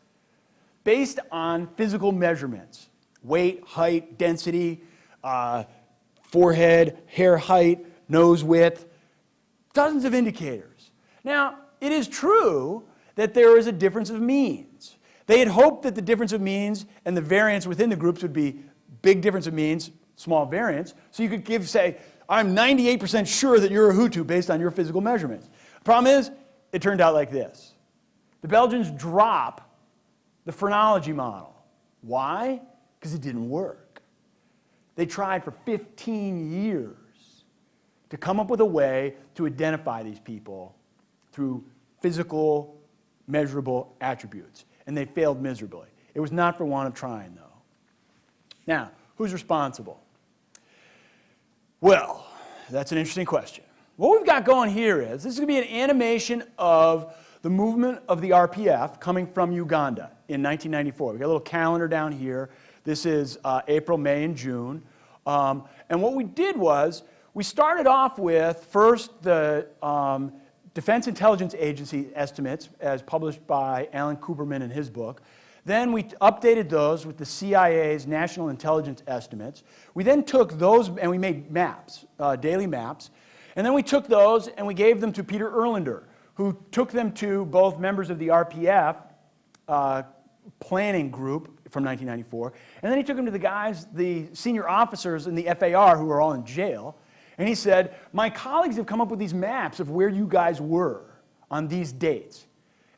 based on physical measurements, weight, height, density, uh, forehead, hair height, nose width, dozens of indicators. Now, it is true that there is a difference of means. They had hoped that the difference of means and the variance within the groups would be big difference of means, small variance, so you could give, say, I'm 98% sure that you're a Hutu based on your physical measurements. The problem is, it turned out like this. The Belgians drop the phrenology model. Why? Because it didn't work. They tried for 15 years to come up with a way to identify these people through physical, measurable attributes. And they failed miserably. It was not for want of trying, though. Now, who's responsible? Well, that's an interesting question. What we've got going here is, this is going to be an animation of the movement of the RPF coming from Uganda in 1994. We've got a little calendar down here. This is uh, April, May, and June. Um, and what we did was, we started off with first the um, Defense Intelligence Agency estimates as published by Alan Kuperman in his book. Then we updated those with the CIA's National Intelligence Estimates. We then took those and we made maps, uh, daily maps. And then we took those and we gave them to Peter Erlinder, who took them to both members of the RPF uh, planning group from 1994. And then he took them to the guys, the senior officers in the FAR who were all in jail. And he said, my colleagues have come up with these maps of where you guys were on these dates.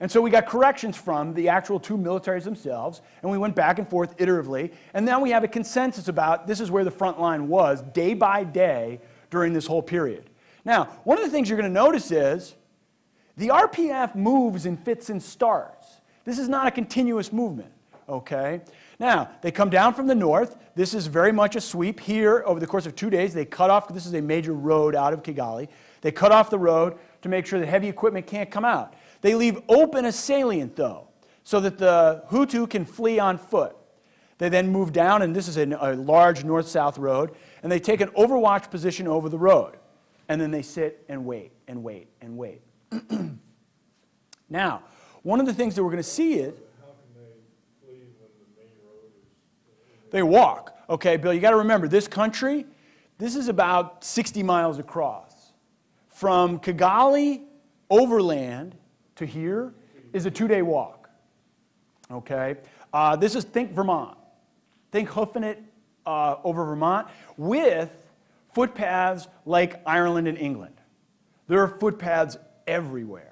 And so we got corrections from the actual two militaries themselves, and we went back and forth iteratively, and now we have a consensus about this is where the front line was day by day during this whole period. Now, one of the things you're going to notice is the RPF moves in fits and starts. This is not a continuous movement, okay? Now, they come down from the north. This is very much a sweep. Here, over the course of two days, they cut off, this is a major road out of Kigali. They cut off the road to make sure that heavy equipment can't come out. They leave open a salient, though, so that the Hutu can flee on foot. They then move down, and this is a, a large north-south road, and they take an overwatch position over the road. And then they sit and wait and wait and wait. now, one of the things that we're going to see is They walk. Okay, Bill, you got to remember this country, this is about 60 miles across. From Kigali overland to here is a two day walk. Okay, uh, this is think Vermont. Think hoofing it uh, over Vermont with footpaths like Ireland and England. There are footpaths everywhere.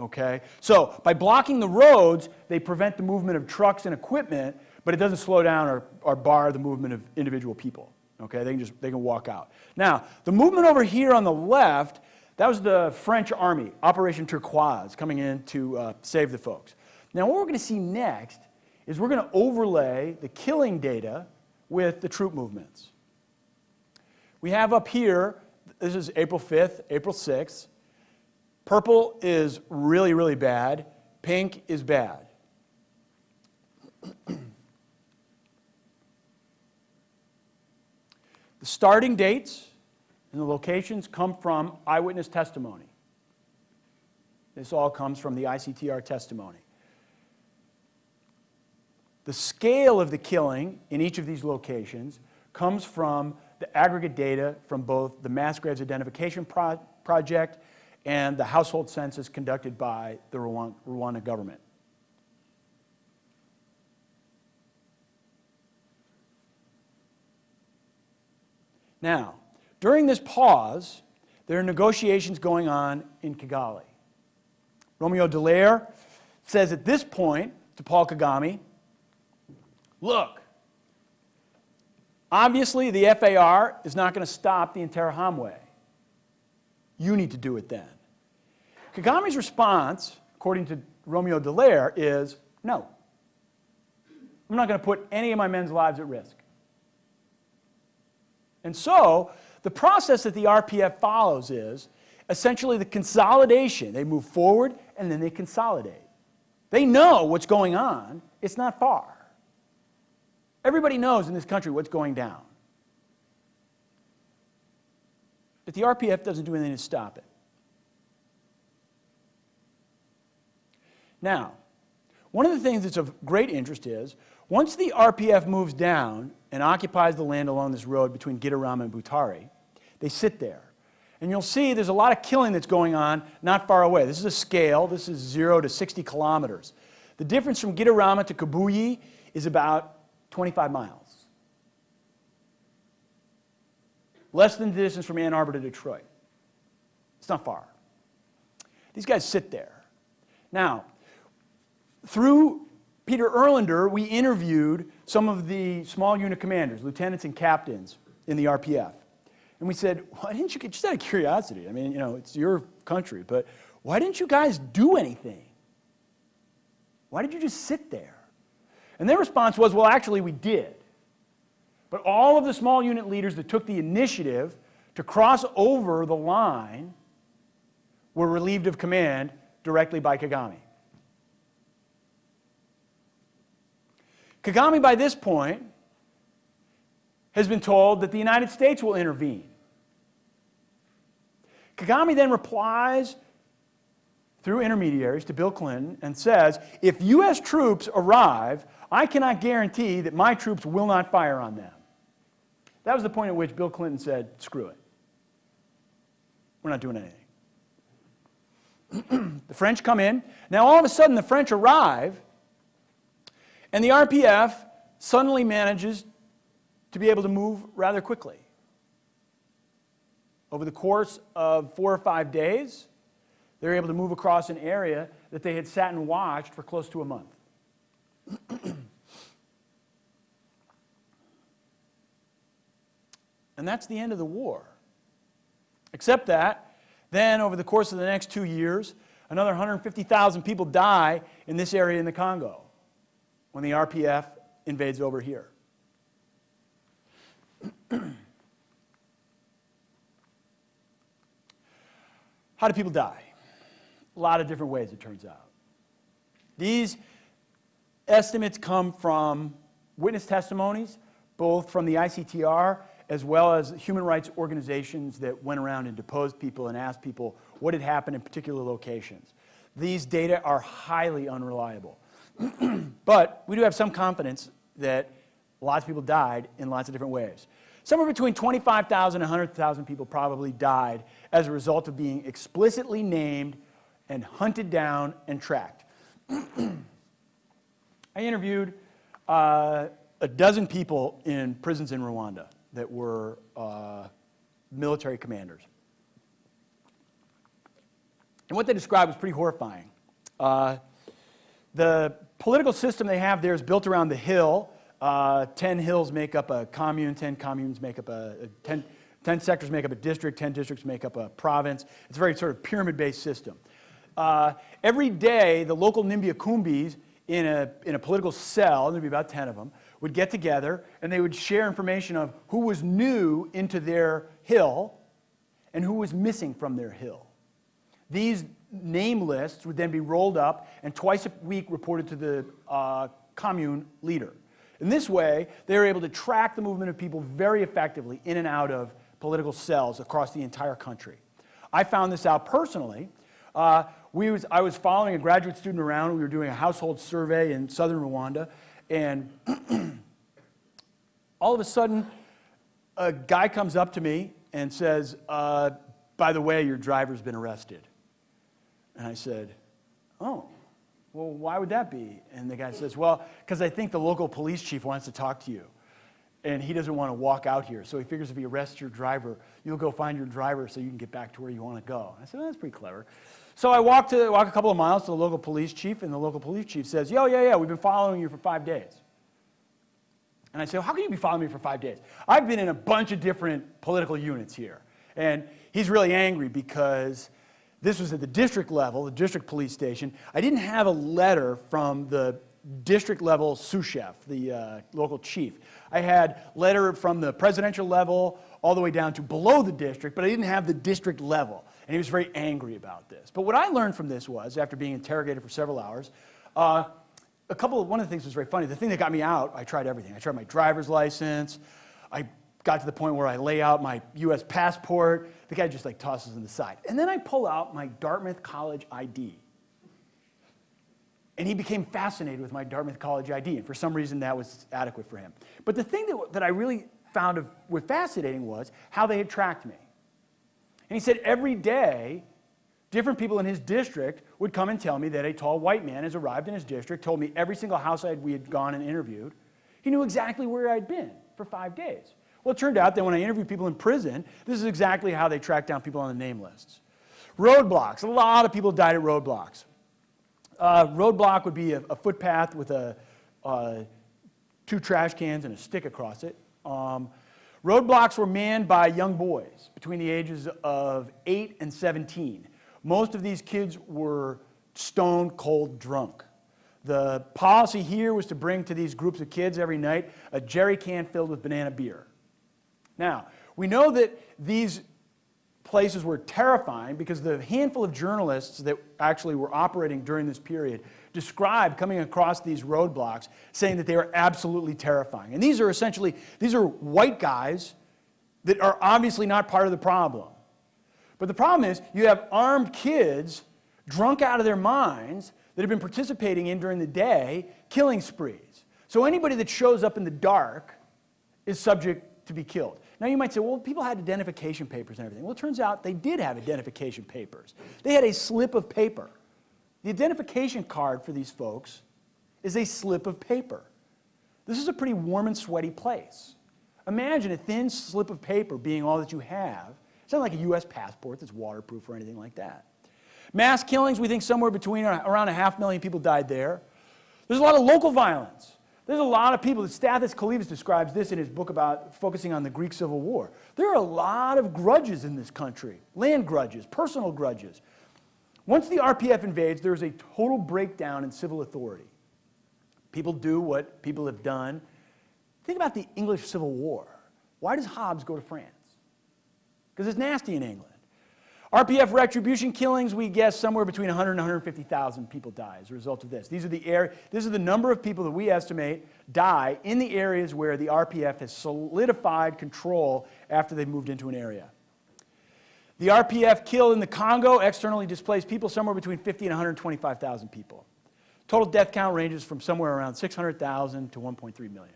Okay, so by blocking the roads, they prevent the movement of trucks and equipment but it doesn't slow down or, or bar the movement of individual people. Okay, they can just they can walk out. Now, the movement over here on the left, that was the French army, Operation Turquoise, coming in to uh, save the folks. Now, what we're going to see next is we're going to overlay the killing data with the troop movements. We have up here, this is April 5th, April 6th. Purple is really, really bad. Pink is bad. The starting dates and the locations come from eyewitness testimony. This all comes from the ICTR testimony. The scale of the killing in each of these locations comes from the aggregate data from both the Mass Graves Identification Pro Project and the household census conducted by the Rwanda government. Now, during this pause, there are negotiations going on in Kigali. Romeo Dallaire, says at this point to Paul Kagame, look, obviously the FAR is not going to stop the Interahamwe. You need to do it then. Kagame's response, according to Romeo Dallaire, is no. I'm not going to put any of my men's lives at risk. And so, the process that the RPF follows is essentially the consolidation. They move forward and then they consolidate. They know what's going on, it's not far. Everybody knows in this country what's going down. But the RPF doesn't do anything to stop it. Now, one of the things that's of great interest is once the RPF moves down and occupies the land along this road between Gitarama and Butare, they sit there. And you'll see there's a lot of killing that's going on not far away. This is a scale. This is 0 to 60 kilometers. The difference from Gitarama to Kibuye is about 25 miles. Less than the distance from Ann Arbor to Detroit. It's not far. These guys sit there. Now, through Peter Erlinder, we interviewed some of the small unit commanders, lieutenants and captains in the RPF. And we said, why didn't you, get, just out of curiosity, I mean, you know, it's your country, but why didn't you guys do anything? Why did you just sit there? And their response was, well, actually, we did. But all of the small unit leaders that took the initiative to cross over the line were relieved of command directly by Kagame. Kagame, by this point, has been told that the United States will intervene. Kagame then replies through intermediaries to Bill Clinton and says, if U.S. troops arrive, I cannot guarantee that my troops will not fire on them. That was the point at which Bill Clinton said, screw it. We're not doing anything. the French come in. Now, all of a sudden, the French arrive, and the RPF suddenly manages to be able to move rather quickly. Over the course of four or five days, they were able to move across an area that they had sat and watched for close to a month. and that's the end of the war. Except that, then over the course of the next two years, another 150,000 people die in this area in the Congo when the RPF invades over here. How do people die? A lot of different ways, it turns out. These estimates come from witness testimonies, both from the ICTR as well as human rights organizations that went around and deposed people and asked people what had happened in particular locations. These data are highly unreliable. but we do have some confidence that lots of people died in lots of different ways. Somewhere between 25,000 and 100,000 people probably died as a result of being explicitly named and hunted down and tracked. I interviewed uh, a dozen people in prisons in Rwanda that were uh, military commanders. And what they described was pretty horrifying. Uh, the political system they have there is built around the hill. Uh, 10 hills make up a commune, 10 communes make up a, a 10, 10 sectors make up a district, 10 districts make up a province. It's a very sort of pyramid-based system. Uh, every day, the local Nimbiakumbis in a, in a political cell, there'd be about 10 of them, would get together and they would share information of who was new into their hill and who was missing from their hill. These name lists would then be rolled up and twice a week reported to the uh, commune leader. In this way, they were able to track the movement of people very effectively in and out of political cells across the entire country. I found this out personally. Uh, we was, I was following a graduate student around. We were doing a household survey in southern Rwanda. And all of a sudden, a guy comes up to me and says, uh, by the way, your driver's been arrested. And I said, oh, well, why would that be? And the guy says, well, because I think the local police chief wants to talk to you. And he doesn't want to walk out here. So he figures if he arrests your driver, you'll go find your driver so you can get back to where you want to go. I said, well, that's pretty clever. So I walk, to, walk a couple of miles to the local police chief, and the local police chief says, Yo, yeah, yeah, we've been following you for five days. And I say, How can you be following me for five days? I've been in a bunch of different political units here. And he's really angry because this was at the district level, the district police station. I didn't have a letter from the district level sous chef, the uh, local chief. I had letter from the presidential level all the way down to below the district, but I didn't have the district level. And he was very angry about this. But what I learned from this was, after being interrogated for several hours, uh, a couple of, one of the things was very funny. The thing that got me out, I tried everything. I tried my driver's license. I got to the point where I lay out my US passport. The guy just like tosses it side. And then I pull out my Dartmouth College ID. And he became fascinated with my Dartmouth College ID, and for some reason that was adequate for him. But the thing that, that I really found of, was fascinating was how they had tracked me. And he said every day, different people in his district would come and tell me that a tall white man has arrived in his district, told me every single house I'd, we had gone and interviewed. He knew exactly where I'd been for five days. Well, it turned out that when I interviewed people in prison, this is exactly how they tracked down people on the name lists. Roadblocks. A lot of people died at roadblocks. Uh, roadblock would be a, a footpath with a, uh, two trash cans and a stick across it. Um, roadblocks were manned by young boys between the ages of 8 and 17. Most of these kids were stone cold drunk. The policy here was to bring to these groups of kids every night a jerry can filled with banana beer. Now, we know that these places were terrifying because the handful of journalists that actually were operating during this period described coming across these roadblocks saying that they were absolutely terrifying. And these are essentially, these are white guys that are obviously not part of the problem. But the problem is you have armed kids drunk out of their minds that have been participating in during the day killing sprees. So anybody that shows up in the dark is subject to be killed. Now you might say, well, people had identification papers and everything. Well, it turns out they did have identification papers. They had a slip of paper. The identification card for these folks is a slip of paper. This is a pretty warm and sweaty place. Imagine a thin slip of paper being all that you have. It's not like a US passport that's waterproof or anything like that. Mass killings, we think somewhere between around a half million people died there. There's a lot of local violence. There's a lot of people, Stathis Kalyvas describes this in his book about focusing on the Greek Civil War. There are a lot of grudges in this country, land grudges, personal grudges. Once the RPF invades, there's a total breakdown in civil authority. People do what people have done. Think about the English Civil War. Why does Hobbes go to France? Because it's nasty in England. RPF retribution killings, we guess somewhere between 100 and 150,000 people die as a result of this. These are the air, this is the number of people that we estimate die in the areas where the RPF has solidified control after they've moved into an area. The RPF kill in the Congo, externally displaced people, somewhere between 50 and 125,000 people. Total death count ranges from somewhere around 600,000 to 1.3 million.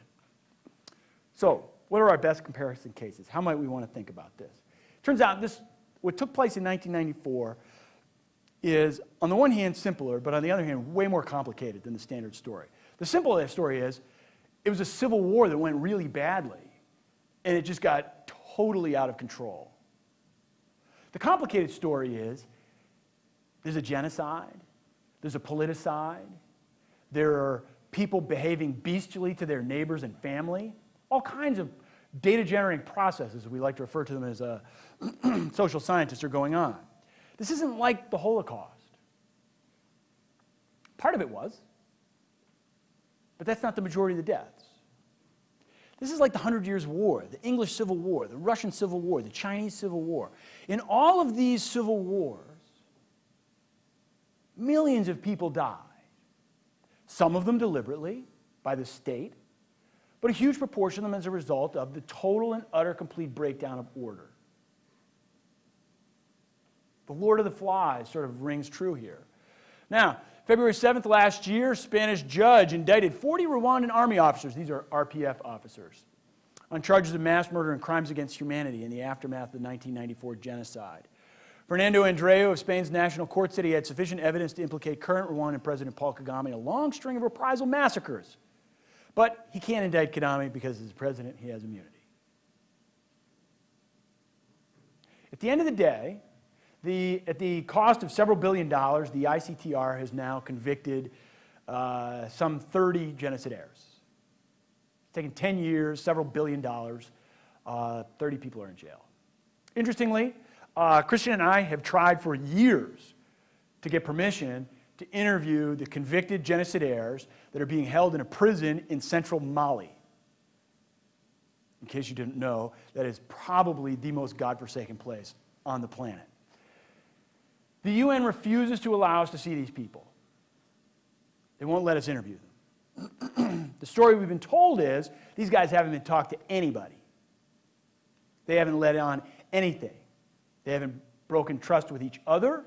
So, what are our best comparison cases? How might we want to think about this? Turns out this what took place in 1994 is, on the one hand, simpler, but on the other hand, way more complicated than the standard story. The simple story is, it was a civil war that went really badly, and it just got totally out of control. The complicated story is, there's a genocide, there's a politicide, there are people behaving bestially to their neighbors and family, all kinds of data generating processes, we like to refer to them as uh, social scientists, are going on. This isn't like the Holocaust. Part of it was, but that's not the majority of the deaths. This is like the Hundred Years' War, the English Civil War, the Russian Civil War, the Chinese Civil War. In all of these civil wars, millions of people died. Some of them deliberately by the state, but a huge proportion of them as a result of the total and utter complete breakdown of order. The Lord of the Flies sort of rings true here. Now, February 7th last year, Spanish judge indicted 40 Rwandan army officers, these are RPF officers, on charges of mass murder and crimes against humanity in the aftermath of the 1994 genocide. Fernando Andreu of Spain's National Court said he had sufficient evidence to implicate current Rwandan President Paul Kagame in a long string of reprisal massacres but he can't indict Kagame because as president, he has immunity. At the end of the day, The, at the cost of several billion dollars, the ICTR has now convicted uh, some 30 genocidaires. It's taken 10 years, several billion dollars. Uh, 30 people are in jail. Interestingly, uh, Christian and I have tried for years to get permission to interview the convicted genocidaires that are being held in a prison in central Mali. In case you didn't know, that is probably the most godforsaken place on the planet. The UN refuses to allow us to see these people. They won't let us interview them. the story we've been told is these guys haven't been talked to anybody. They haven't let on anything. They haven't broken trust with each other,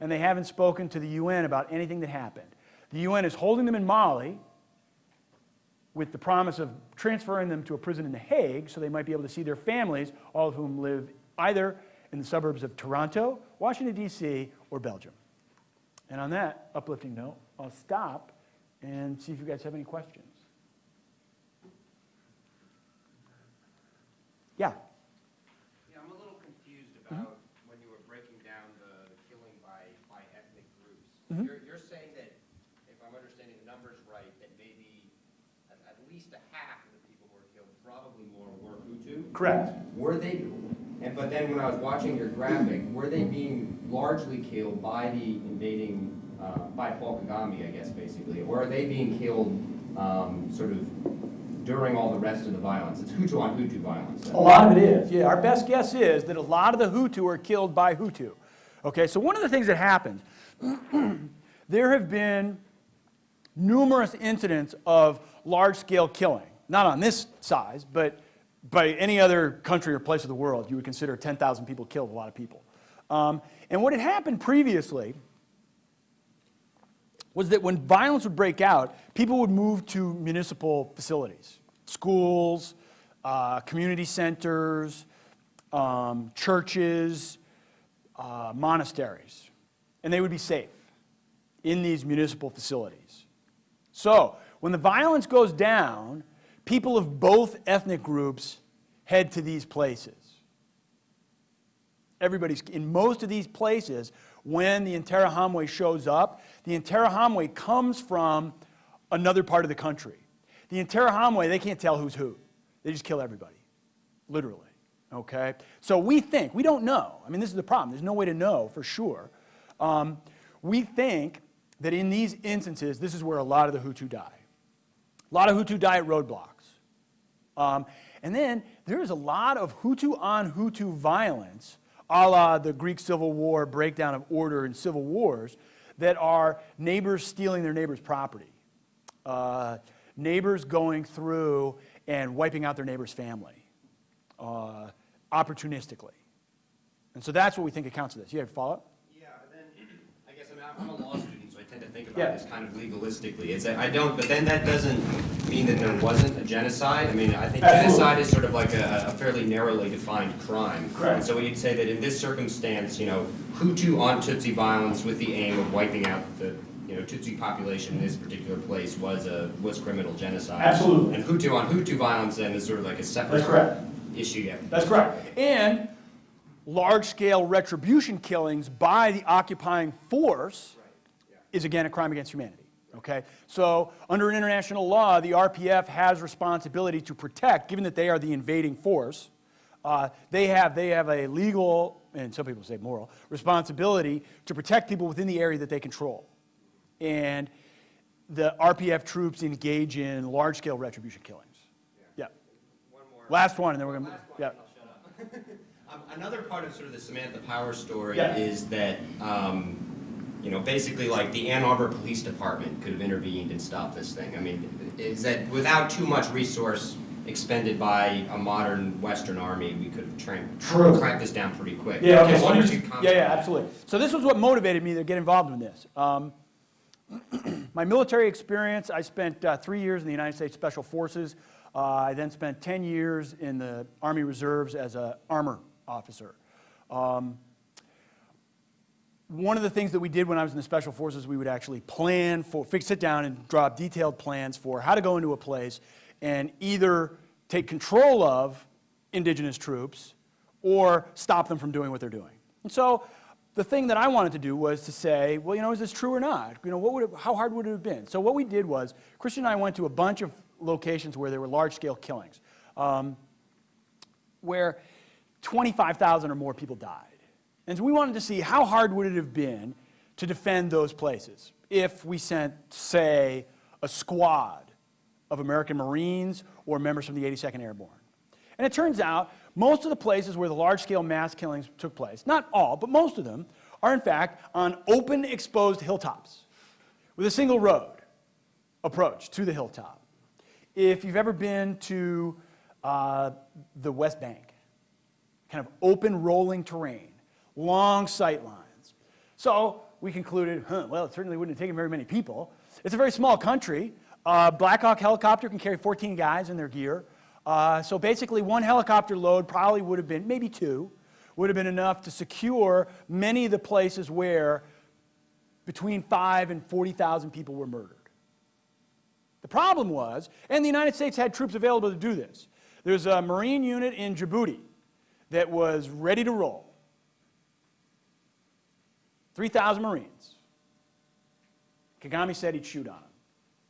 and they haven't spoken to the UN about anything that happened. The UN is holding them in Mali with the promise of transferring them to a prison in The Hague so they might be able to see their families, all of whom live either in the suburbs of Toronto, Washington, D.C., or Belgium. And on that uplifting note, I'll stop and see if you guys have any questions. Yeah I'm a little confused about when you were breaking down the the killing by, by ethnic groups. Mhm. You're, you're saying that, if I'm understanding the numbers right, that maybe at, at least a half of the people who were killed, probably more, were Hutu? Correct. Were they, and, but then when I was watching your graphic, were they being largely killed by the invading, uh, by Paul Kagame, I guess, basically? Or are they being killed, um, sort of during all the rest of the violence? It's Hutu on Hutu violence. A lot of it is. Yeah, our best guess is that a lot of the Hutu are killed by Hutu. Okay, so one of the things that happens, there have been numerous incidents of large-scale killing. Not on this size, but by any other country or place of the world, you would consider 10,000 people killed a lot of people. Um, and what had happened previously was that when violence would break out, people would move to municipal facilities, schools, uh, community centers, um, churches, uh, monasteries, and they would be safe in these municipal facilities. So, when the violence goes down, people of both ethnic groups head to these places. Everybody's in most of these places, when the Interahamwe shows up, the Interahamwe comes from another part of the country. The Interahamwe, they can't tell who's who. They just kill everybody, literally. Okay? So we think, we don't know. I mean, this is the problem. There's no way to know for sure. Um, we think that in these instances, this is where a lot of the Hutu die. A lot of Hutu die at roadblocks. Um, and then there is a lot of Hutu on Hutu violence, a la the Greek Civil War breakdown of order in civil wars, that are neighbors stealing their neighbor's property, uh, neighbors going through and wiping out their neighbor's family uh, opportunistically. And so that's what we think accounts for this. You have a follow-up? Yeah, but then, I guess, I mean, I'm a law student, so I tend to think Yeah. about this kind of legalistically. It's, that I don't, but then that doesn't mean that there wasn't a genocide. I mean, I think Absolutely. genocide is sort of like a, a fairly narrowly defined crime. Correct. And so you'd say that in this circumstance, you know, Hutu on Tutsi violence with the aim of wiping out the, you know, Tutsi population in this particular place was a, was criminal genocide. Absolutely. And Hutu on Hutu violence then is sort of like a separate That's correct. issue, yeah. That's correct. And large-scale retribution killings by the occupying force is again a crime against humanity. Okay? So under international law, the RPF has responsibility to protect, given that they are the invading force, uh, they, have, they have a legal, and some people say moral, responsibility to protect people within the area that they control. And the RPF troops engage in large-scale retribution killings. Yeah. One more. Last one, and then we're going to, one, yeah. I'll shut up. Um, Another part of sort of the Samantha Power story Yeah. is that, um, you know, basically like the Ann Arbor Police Department could have intervened and stopped this thing. I mean, is that without too much resource expended by a modern Western army, we could have trained, True. cracked this down pretty quick. Yeah, okay, so let one me or two just- yeah, yeah, absolutely. So this was what motivated me to get involved in this. Um, my military experience, I spent uh, three years in the United States Special Forces. Uh, I then spent 10 years in the Army Reserves as an armor officer. Um, one of the things that we did when I was in the Special Forces, we would actually plan for, sit down and draw up detailed plans for how to go into a place and either take control of indigenous troops or stop them from doing what they're doing. And so the thing that I wanted to do was to say, well, you know, is this true or not? You know, what would it, how hard would it have been? So what we did was, Christian and I went to a bunch of locations where there were large-scale killings, um, where 25,000 or more people died. And so we wanted to see how hard would it have been to defend those places if we sent, say, a squad of American Marines or members from the 82nd Airborne. And it turns out most of the places where the large-scale mass killings took place, not all, but most of them, are in fact on open, exposed hilltops with a single road approach to the hilltop. If you've ever been to uh, the West Bank, kind of open, rolling terrain, long sight lines. So we concluded, huh, well, it certainly wouldn't have taken very many people. It's a very small country. Uh, Black Hawk helicopter can carry 14 guys in their gear. Uh, so basically, one helicopter load probably would have been, maybe two, would have been enough to secure many of the places where between five and 40,000 people were murdered. The problem was, and the United States had troops available to do this. There's a Marine unit in Djibouti that was ready to roll. 3,000 Marines. Kagame said he'd shoot on them.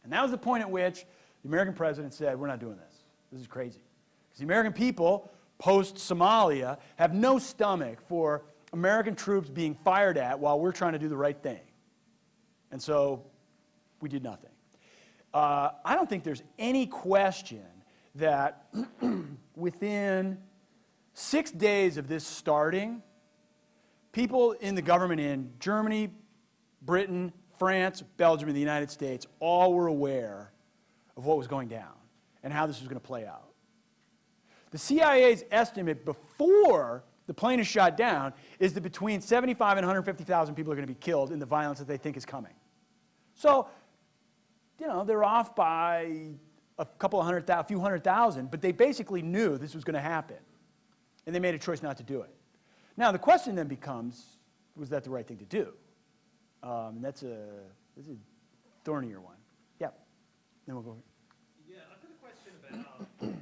And that was the point at which the American president said, we're not doing this. This is crazy. Because the American people, post-Somalia, have no stomach for American troops being fired at while we're trying to do the right thing. And so we did nothing. Uh, I don't think there's any question that within six days of this starting, people in the government in Germany, Britain, France, Belgium, and the United States all were aware of what was going down and how this was going to play out. The CIA's estimate before the plane is shot down is that between 75 and 150,000 people are going to be killed in the violence that they think is coming. So, you know, they're off by a couple of hundred a few hundred thousand, but they basically knew this was going to happen. And they made a choice not to do it. Now, the question then becomes, was that the right thing to do? Um, and that's a, that's a thornier one. Yeah. Then we'll go. Yeah, I've got a question about,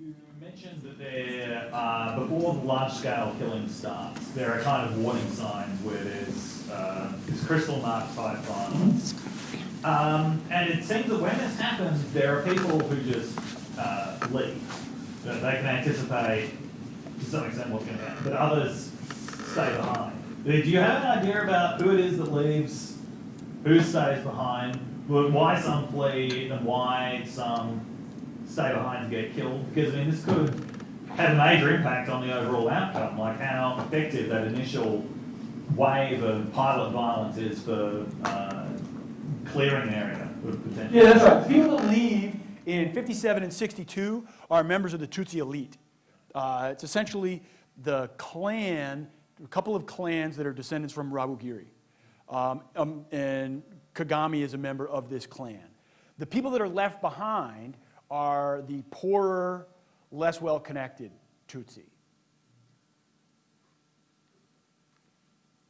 you mentioned that there, uh, before the large-scale killing starts, there are kind of warning signs where there's, uh, this Kristallnacht type violence. Um, and it seems that when this happens, there are people who just, uh, leave. That they can anticipate to some extent what's gonna happen, but others stay behind. Do you have an idea about who it is that leaves, who stays behind, wh- why some flee and why some stay behind to get killed? Because I mean, this could have a major impact on the overall outcome, like how effective that initial wave of pilot violence is for uh, clearing an area. Yeah, that's right. People that leave in 57 and 62 are members of the Tutsi elite. Uh, it's essentially the clan, a couple of clans that are descendants from Rwabugiri. Um, um, and Kagame is a member of this clan. The people that are left behind are the poorer, less well-connected Tutsi.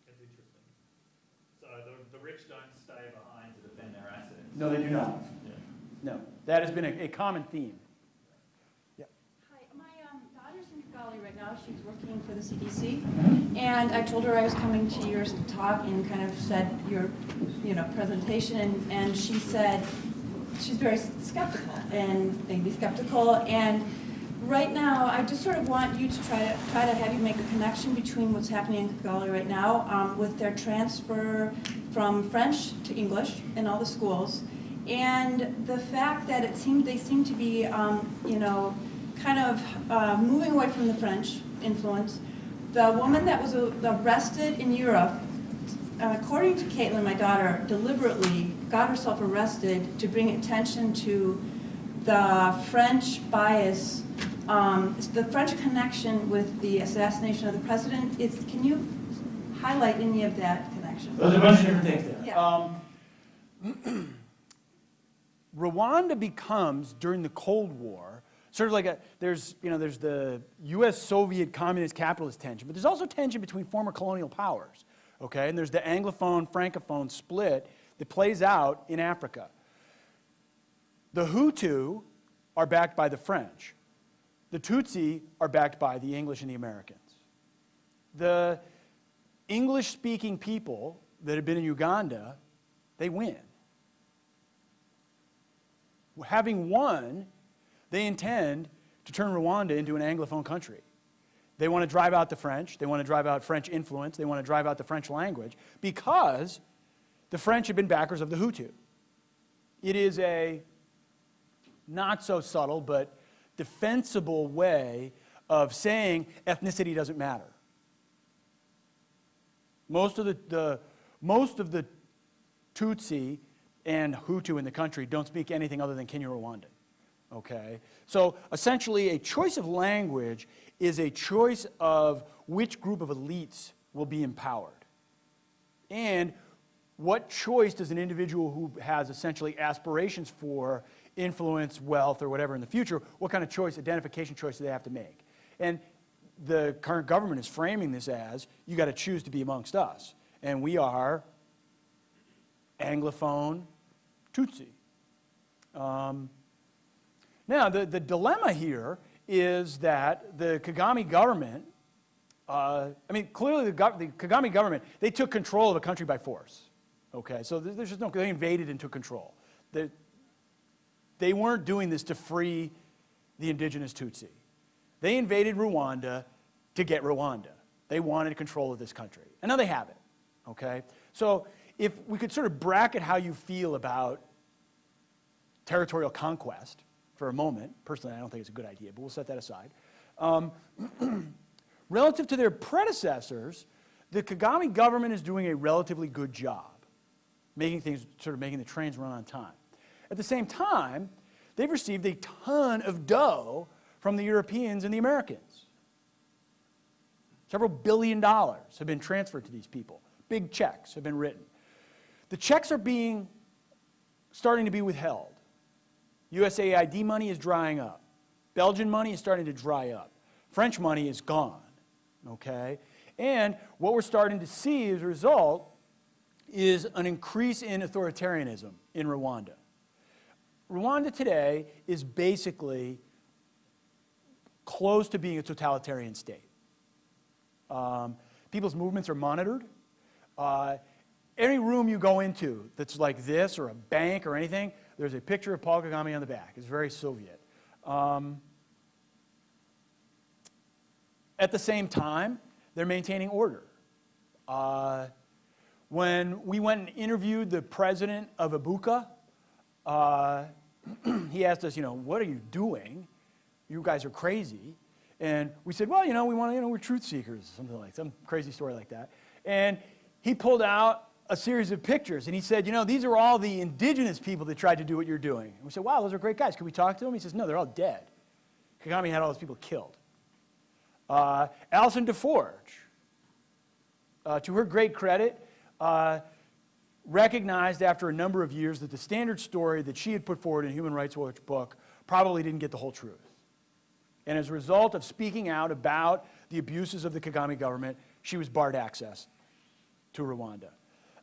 That's interesting. So the, the rich don't stay behind to defend their assets. No, they do not. Yeah. No. That has been a, a common theme. Hi, my um, right now. She's working for the CDC. And I told her I was coming to your talk and kind of said your, you know, presentation. And, and she said she's very skeptical and maybe skeptical. And right now, I just sort of want you to try to try to have you make a connection between what's happening in Kigali right now um, with their transfer from French to English in all the schools. And the fact that it seemed they seem to be, um, you know, kind of uh, moving away from the French influence. The woman that was uh, arrested in Europe, uh, according to Caitlin, my daughter, deliberately got herself arrested to bring attention to the French bias, um, the French connection with the assassination of the president. Is, can you highlight any of that connection? There's a bunch of different things there. Yeah. Um, Rwanda becomes, during the Cold War, sort of like a, there's, you know, there's the US Soviet communist capitalist tension, but there's also tension between former colonial powers, okay? And there's the Anglophone Francophone split that plays out in Africa. The Hutu are backed by the French. The Tutsi are backed by the English and the Americans. The English-speaking people that have been in Uganda, they win. Having won, they intend to turn Rwanda into an Anglophone country. They want to drive out the French. They want to drive out French influence. They want to drive out the French language because the French have been backers of the Hutu. It is a not so subtle but defensible way of saying ethnicity doesn't matter. Most of the, the, most of the Tutsi and Hutu in the country don't speak anything other than Kinyarwanda. Okay? So essentially, a choice of language is a choice of which group of elites will be empowered. And what choice does an individual who has essentially aspirations for influence, wealth, or whatever in the future, what kind of choice, identification choice do they have to make? And the current government is framing this as you got to choose to be amongst us. And we are Anglophone Tutsi. Um, now, the, the dilemma here is that the Kagame government, uh, I mean, clearly the, the Kagame government, they took control of a country by force. Okay, so there's just no, they invaded and took control. They, they weren't doing this to free the indigenous Tutsi. They invaded Rwanda to get Rwanda. They wanted control of this country. And now they have it. Okay? So if we could sort of bracket how you feel about territorial conquest for a moment, personally, I don't think it's a good idea, but we'll set that aside. Um, relative to their predecessors, the Kagame government is doing a relatively good job making things, sort of making the trains run on time. At the same time, they've received a ton of dough from the Europeans and the Americans. Several billion dollars have been transferred to these people. Big checks have been written. The checks are being, starting to be withheld. USAID money is drying up. Belgian money is starting to dry up. French money is gone, okay? And what we're starting to see as a result is an increase in authoritarianism in Rwanda. Rwanda today is basically close to being a totalitarian state. Um, people's movements are monitored. Uh, any room you go into that's like this or a bank or anything, there's a picture of Paul Kagame on the back. It's very Soviet. Um, at the same time, they're maintaining order. Uh, when we went and interviewed the president of Ibuka, uh, he asked us, you know, what are you doing? You guys are crazy. And we said, well, you know, we want to, you know, we're truth seekers, something like some crazy story like that. And he pulled out a series of pictures and he said, you know, these are all the indigenous people that tried to do what you're doing. And we said, wow, those are great guys. Can we talk to them? He says, no, they're all dead. Kagame had all those people killed. Uh, Alison Des Forges, uh, to her great credit, uh, recognized after a number of years that the standard story that she had put forward in Human Rights Watch book probably didn't get the whole truth. And as a result of speaking out about the abuses of the Kagame government, she was barred access to Rwanda.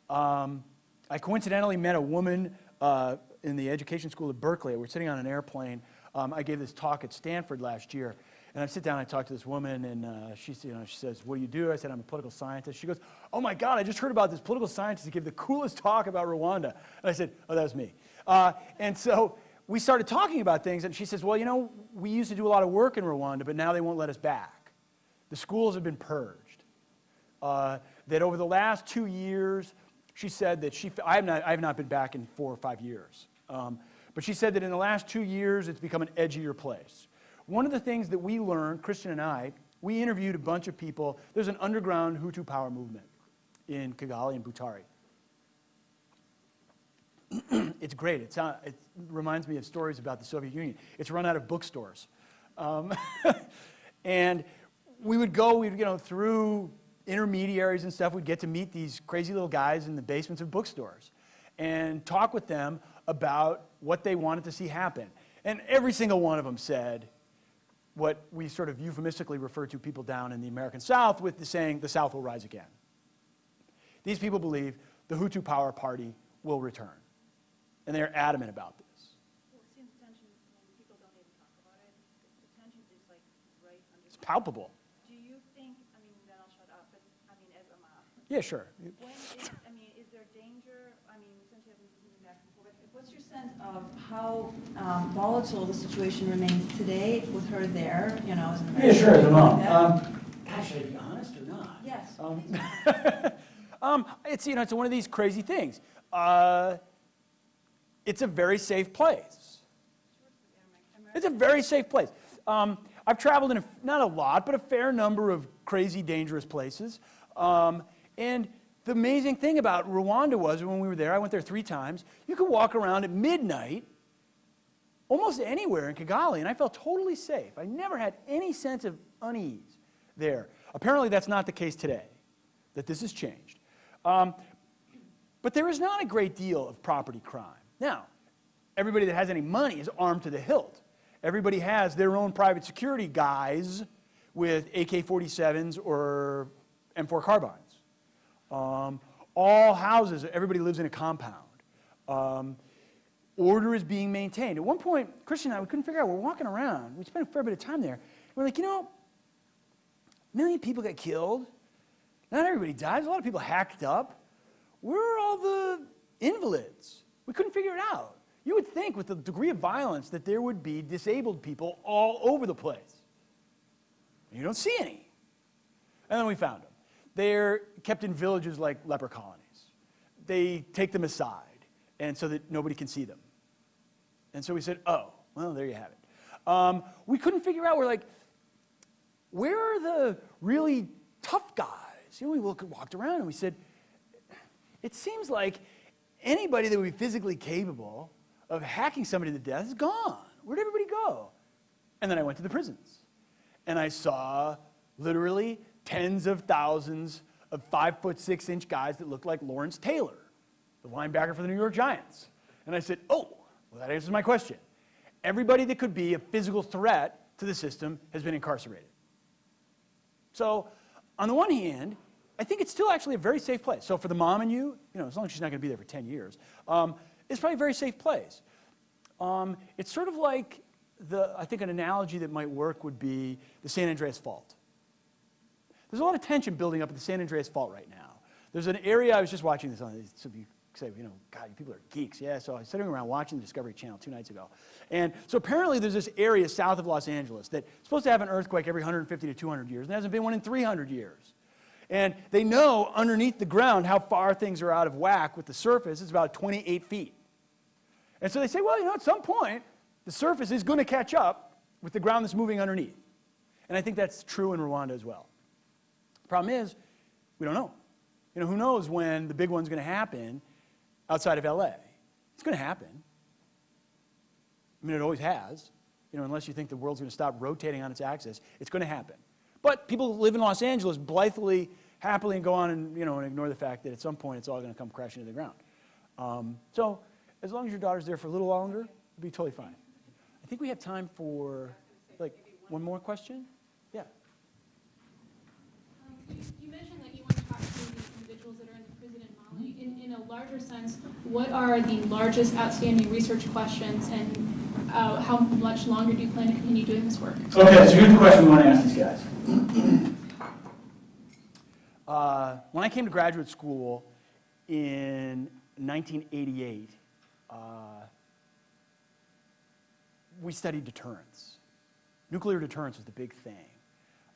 Um, I coincidentally met a woman uh, in the education school at Berkeley. We're sitting on an airplane. Um, I gave this talk at Stanford last year. And I sit down and I talk to this woman, and uh, she, you know, she says, What do you do? I said, I'm a political scientist. She goes, Oh my God, I just heard about this political scientist who gave the coolest talk about Rwanda. And I said, Oh, that was me. Uh, and so we started talking about things, and she says, Well, you know, we used to do a lot of work in Rwanda, but now they won't let us back. The schools have been purged. Uh, that over the last two years, she said that she, I have not, I have not been back in four or five years. Um, but she said that in the last two years, it's become an edgier place. One of the things that we learned, Christian and I, we interviewed a bunch of people. There's an underground Hutu power movement in Kigali and Butare. it's great. It's, uh, it reminds me of stories about the Soviet Union. It's run out of bookstores. Um, and we would go, we'd, you know, through intermediaries and stuff, we'd get to meet these crazy little guys in the basements of bookstores and talk with them about what they wanted to see happen. And every single one of them said what we sort of euphemistically refer to people down in the American South with the saying, the South will rise again. These people believe the Hutu Power Party will return. And they're adamant about this. Well, it tension, when people don't even talk about it, the the tension is like right. It's palpable. Do you think, I mean, then I'll shut up, but, I mean, as I'm a Yeah, sure. When is, I mean, is there danger, I mean, since you haven't back before, but what's your sense of how um, volatile the situation remains today with her there, you know? as an Yeah, sure, as a mom. like that? Um, gosh, should I be honest or not? Yes. Um, um, it's, you know, it's one of these crazy things. Uh, it's a very safe place. It's a very safe place. Um, I've traveled in, a, not a lot, but a fair number of crazy, dangerous places. Um, and the amazing thing about Rwanda was when we were there, I went there three times, you could walk around at midnight almost anywhere in Kigali, and I felt totally safe. I never had any sense of unease there. Apparently, that's not the case today, that this has changed. Um, but there is not a great deal of property crime. Now, everybody that has any money is armed to the hilt. Everybody has their own private security guys with AK 47s or M4 carbines. Um, all houses, everybody lives in a compound. Um, order is being maintained. At one point, Christian and I, we couldn't figure out, we're walking around, we spent a fair bit of time there. We're like, you know, a million people got killed. Not everybody dies. A lot of people hacked up. Where are all the invalids? We couldn't figure it out. You would think with the degree of violence that there would be disabled people all over the place. You don't see any. And then we found them. They're kept in villages like leper colonies. They take them aside, and so that nobody can see them. And so we said, oh, well, there you have it. Um, we couldn't figure out, we're like, where are the really tough guys? You know, we look, walked around and we said, it seems like anybody that would be physically capable of hacking somebody to death is gone. Where'd everybody go? And then I went to the prisons. And I saw literally tens of thousands of five foot six inch guys that look like Lawrence Taylor, the linebacker for the New York Giants. And I said, oh, well, that answers my question. Everybody that could be a physical threat to the system has been incarcerated. So, on the one hand, I think it's still actually a very safe place. So, for the mom and you, you know, as long as she's not going to be there for 10 years, um, it's probably a very safe place. Um, it's sort of like the, I think an analogy that might work would be the San Andreas Fault. There's a lot of tension building up at the San Andreas Fault right now. There's an area, I was just watching this on, some of you say, you know, God, you people are geeks. Yeah, so I was sitting around watching the Discovery Channel two nights ago. And so apparently there's this area south of Los Angeles that's supposed to have an earthquake every 150 to 200 years, and there hasn't been one in 300 years. And they know underneath the ground how far things are out of whack with the surface. It's about 28 feet. And so they say, well, you know, at some point, the surface is going to catch up with the ground that's moving underneath. And I think that's true in Rwanda as well. Problem is, we don't know. You know, who knows when the big one's going to happen outside of LA? It's going to happen. I mean, it always has. You know, unless you think the world's going to stop rotating on its axis, it's going to happen. But people live in Los Angeles blithely, happily, and go on and, you know, and ignore the fact that at some point it's all going to come crashing to the ground. Um, so as long as your daughter's there for a little longer, it'll be totally fine. I think we have time for, like, one more question? Yeah. Um, You mentioned that you want to talk to the individuals that are in the prison in In, in a larger sense, what are the largest outstanding research questions and uh, how much longer do you plan to continue doing this work? Okay, so here's the question we want to ask these guys. Uh, when I came to graduate school in 1988, uh, we studied deterrence. Nuclear deterrence was the big thing.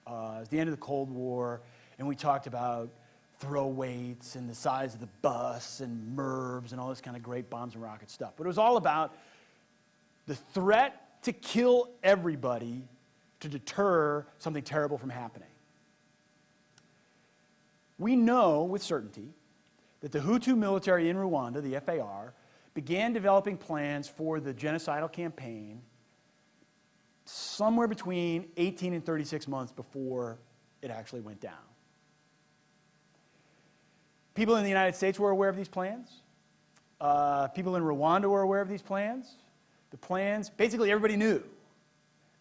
Uh, it was the end of the Cold War, and we talked about throw weights and the size of the bus and MIRVs and all this kind of great bombs and rocket stuff. But it was all about the threat to kill everybody to deter something terrible from happening. We know with certainty that the Hutu military in Rwanda, the FAR, began developing plans for the genocidal campaign somewhere between 18 and 36 months before it actually went down. People in the United States were aware of these plans. Uh, people in Rwanda were aware of these plans. The plans, basically everybody knew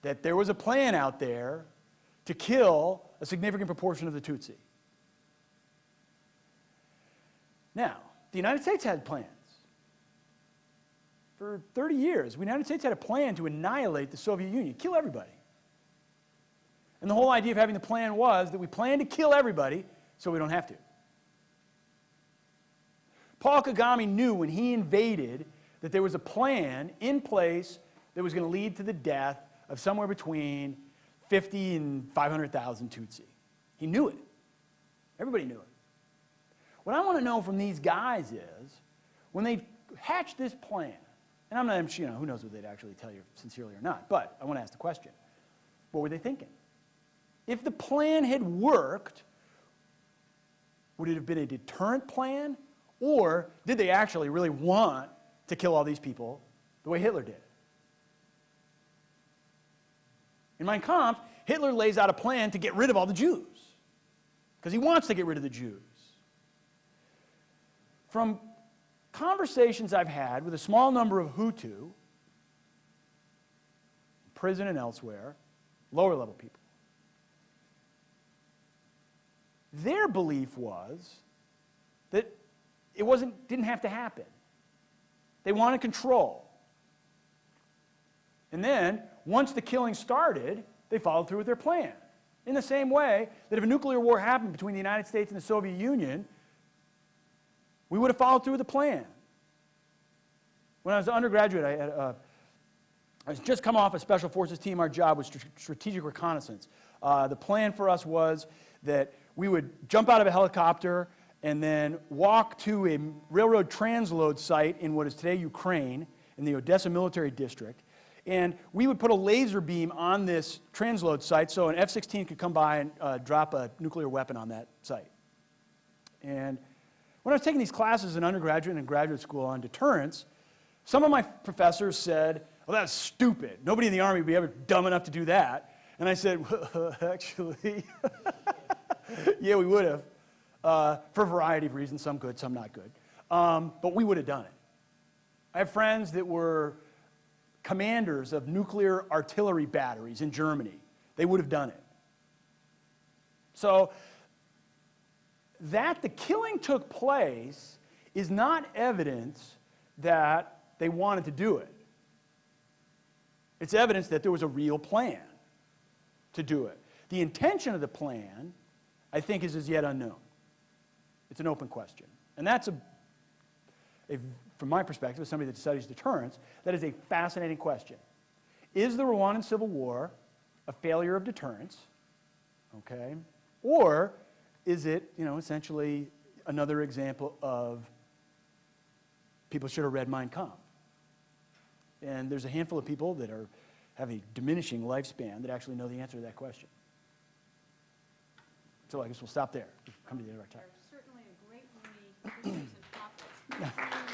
that there was a plan out there to kill a significant proportion of the Tutsi. Now, the United States had plans. For 30 years, the United States had a plan to annihilate the Soviet Union, kill everybody. And the whole idea of having the plan was that we plan to kill everybody so we don't have to. Paul Kagame knew when he invaded that there was a plan in place that was going to lead to the death of somewhere between 50 and 500,000 Tutsi. He knew it. Everybody knew it. What I want to know from these guys is when they hatched this plan, and I'm not, you know, who knows what they'd actually tell you sincerely or not, but I want to ask the question what were they thinking? If the plan had worked, would it have been a deterrent plan? Or did they actually really want to kill all these people the way Hitler did? In Mein Kampf, Hitler lays out a plan to get rid of all the Jews because he wants to get rid of the Jews. From conversations I've had with a small number of Hutu, prison and elsewhere, lower level people, their belief was that it wasn't, didn't have to happen. They wanted control. And then, once the killing started, they followed through with their plan. In the same way that if a nuclear war happened between the United States and the Soviet Union, we would have followed through with the plan. When I was an undergraduate, I, had, uh, I was just come off a special forces team. Our job was strategic reconnaissance. Uh, the plan for us was that we would jump out of a helicopter and then walk to a railroad transload site in what is today Ukraine, in the Odessa military district. And we would put a laser beam on this transload site so an F 16 could come by and uh, drop a nuclear weapon on that site. And when I was taking these classes in undergraduate and graduate school on deterrence, some of my professors said, Well, that's stupid. Nobody in the Army would be ever dumb enough to do that. And I said, Well, actually, yeah, we would have, uh, for a variety of reasons, some good, some not good. Um, but we would have done it. I have friends that were commanders of nuclear artillery batteries in Germany. They would have done it. So, that the killing took place is not evidence that they wanted to do it. It's evidence that there was a real plan to do it. The intention of the plan, I think, is as yet unknown. It's an open question. And that's a, a from my perspective, as somebody that studies deterrence, that is a fascinating question. Is the Rwandan Civil War a failure of deterrence? Okay? Or is it, you know, essentially another example of people should have read Mein Kampf? And there's a handful of people that are, have a diminishing lifespan that actually know the answer to that question. So I guess we'll stop there. Come to the end of our time. Certainly a great many issues and topics.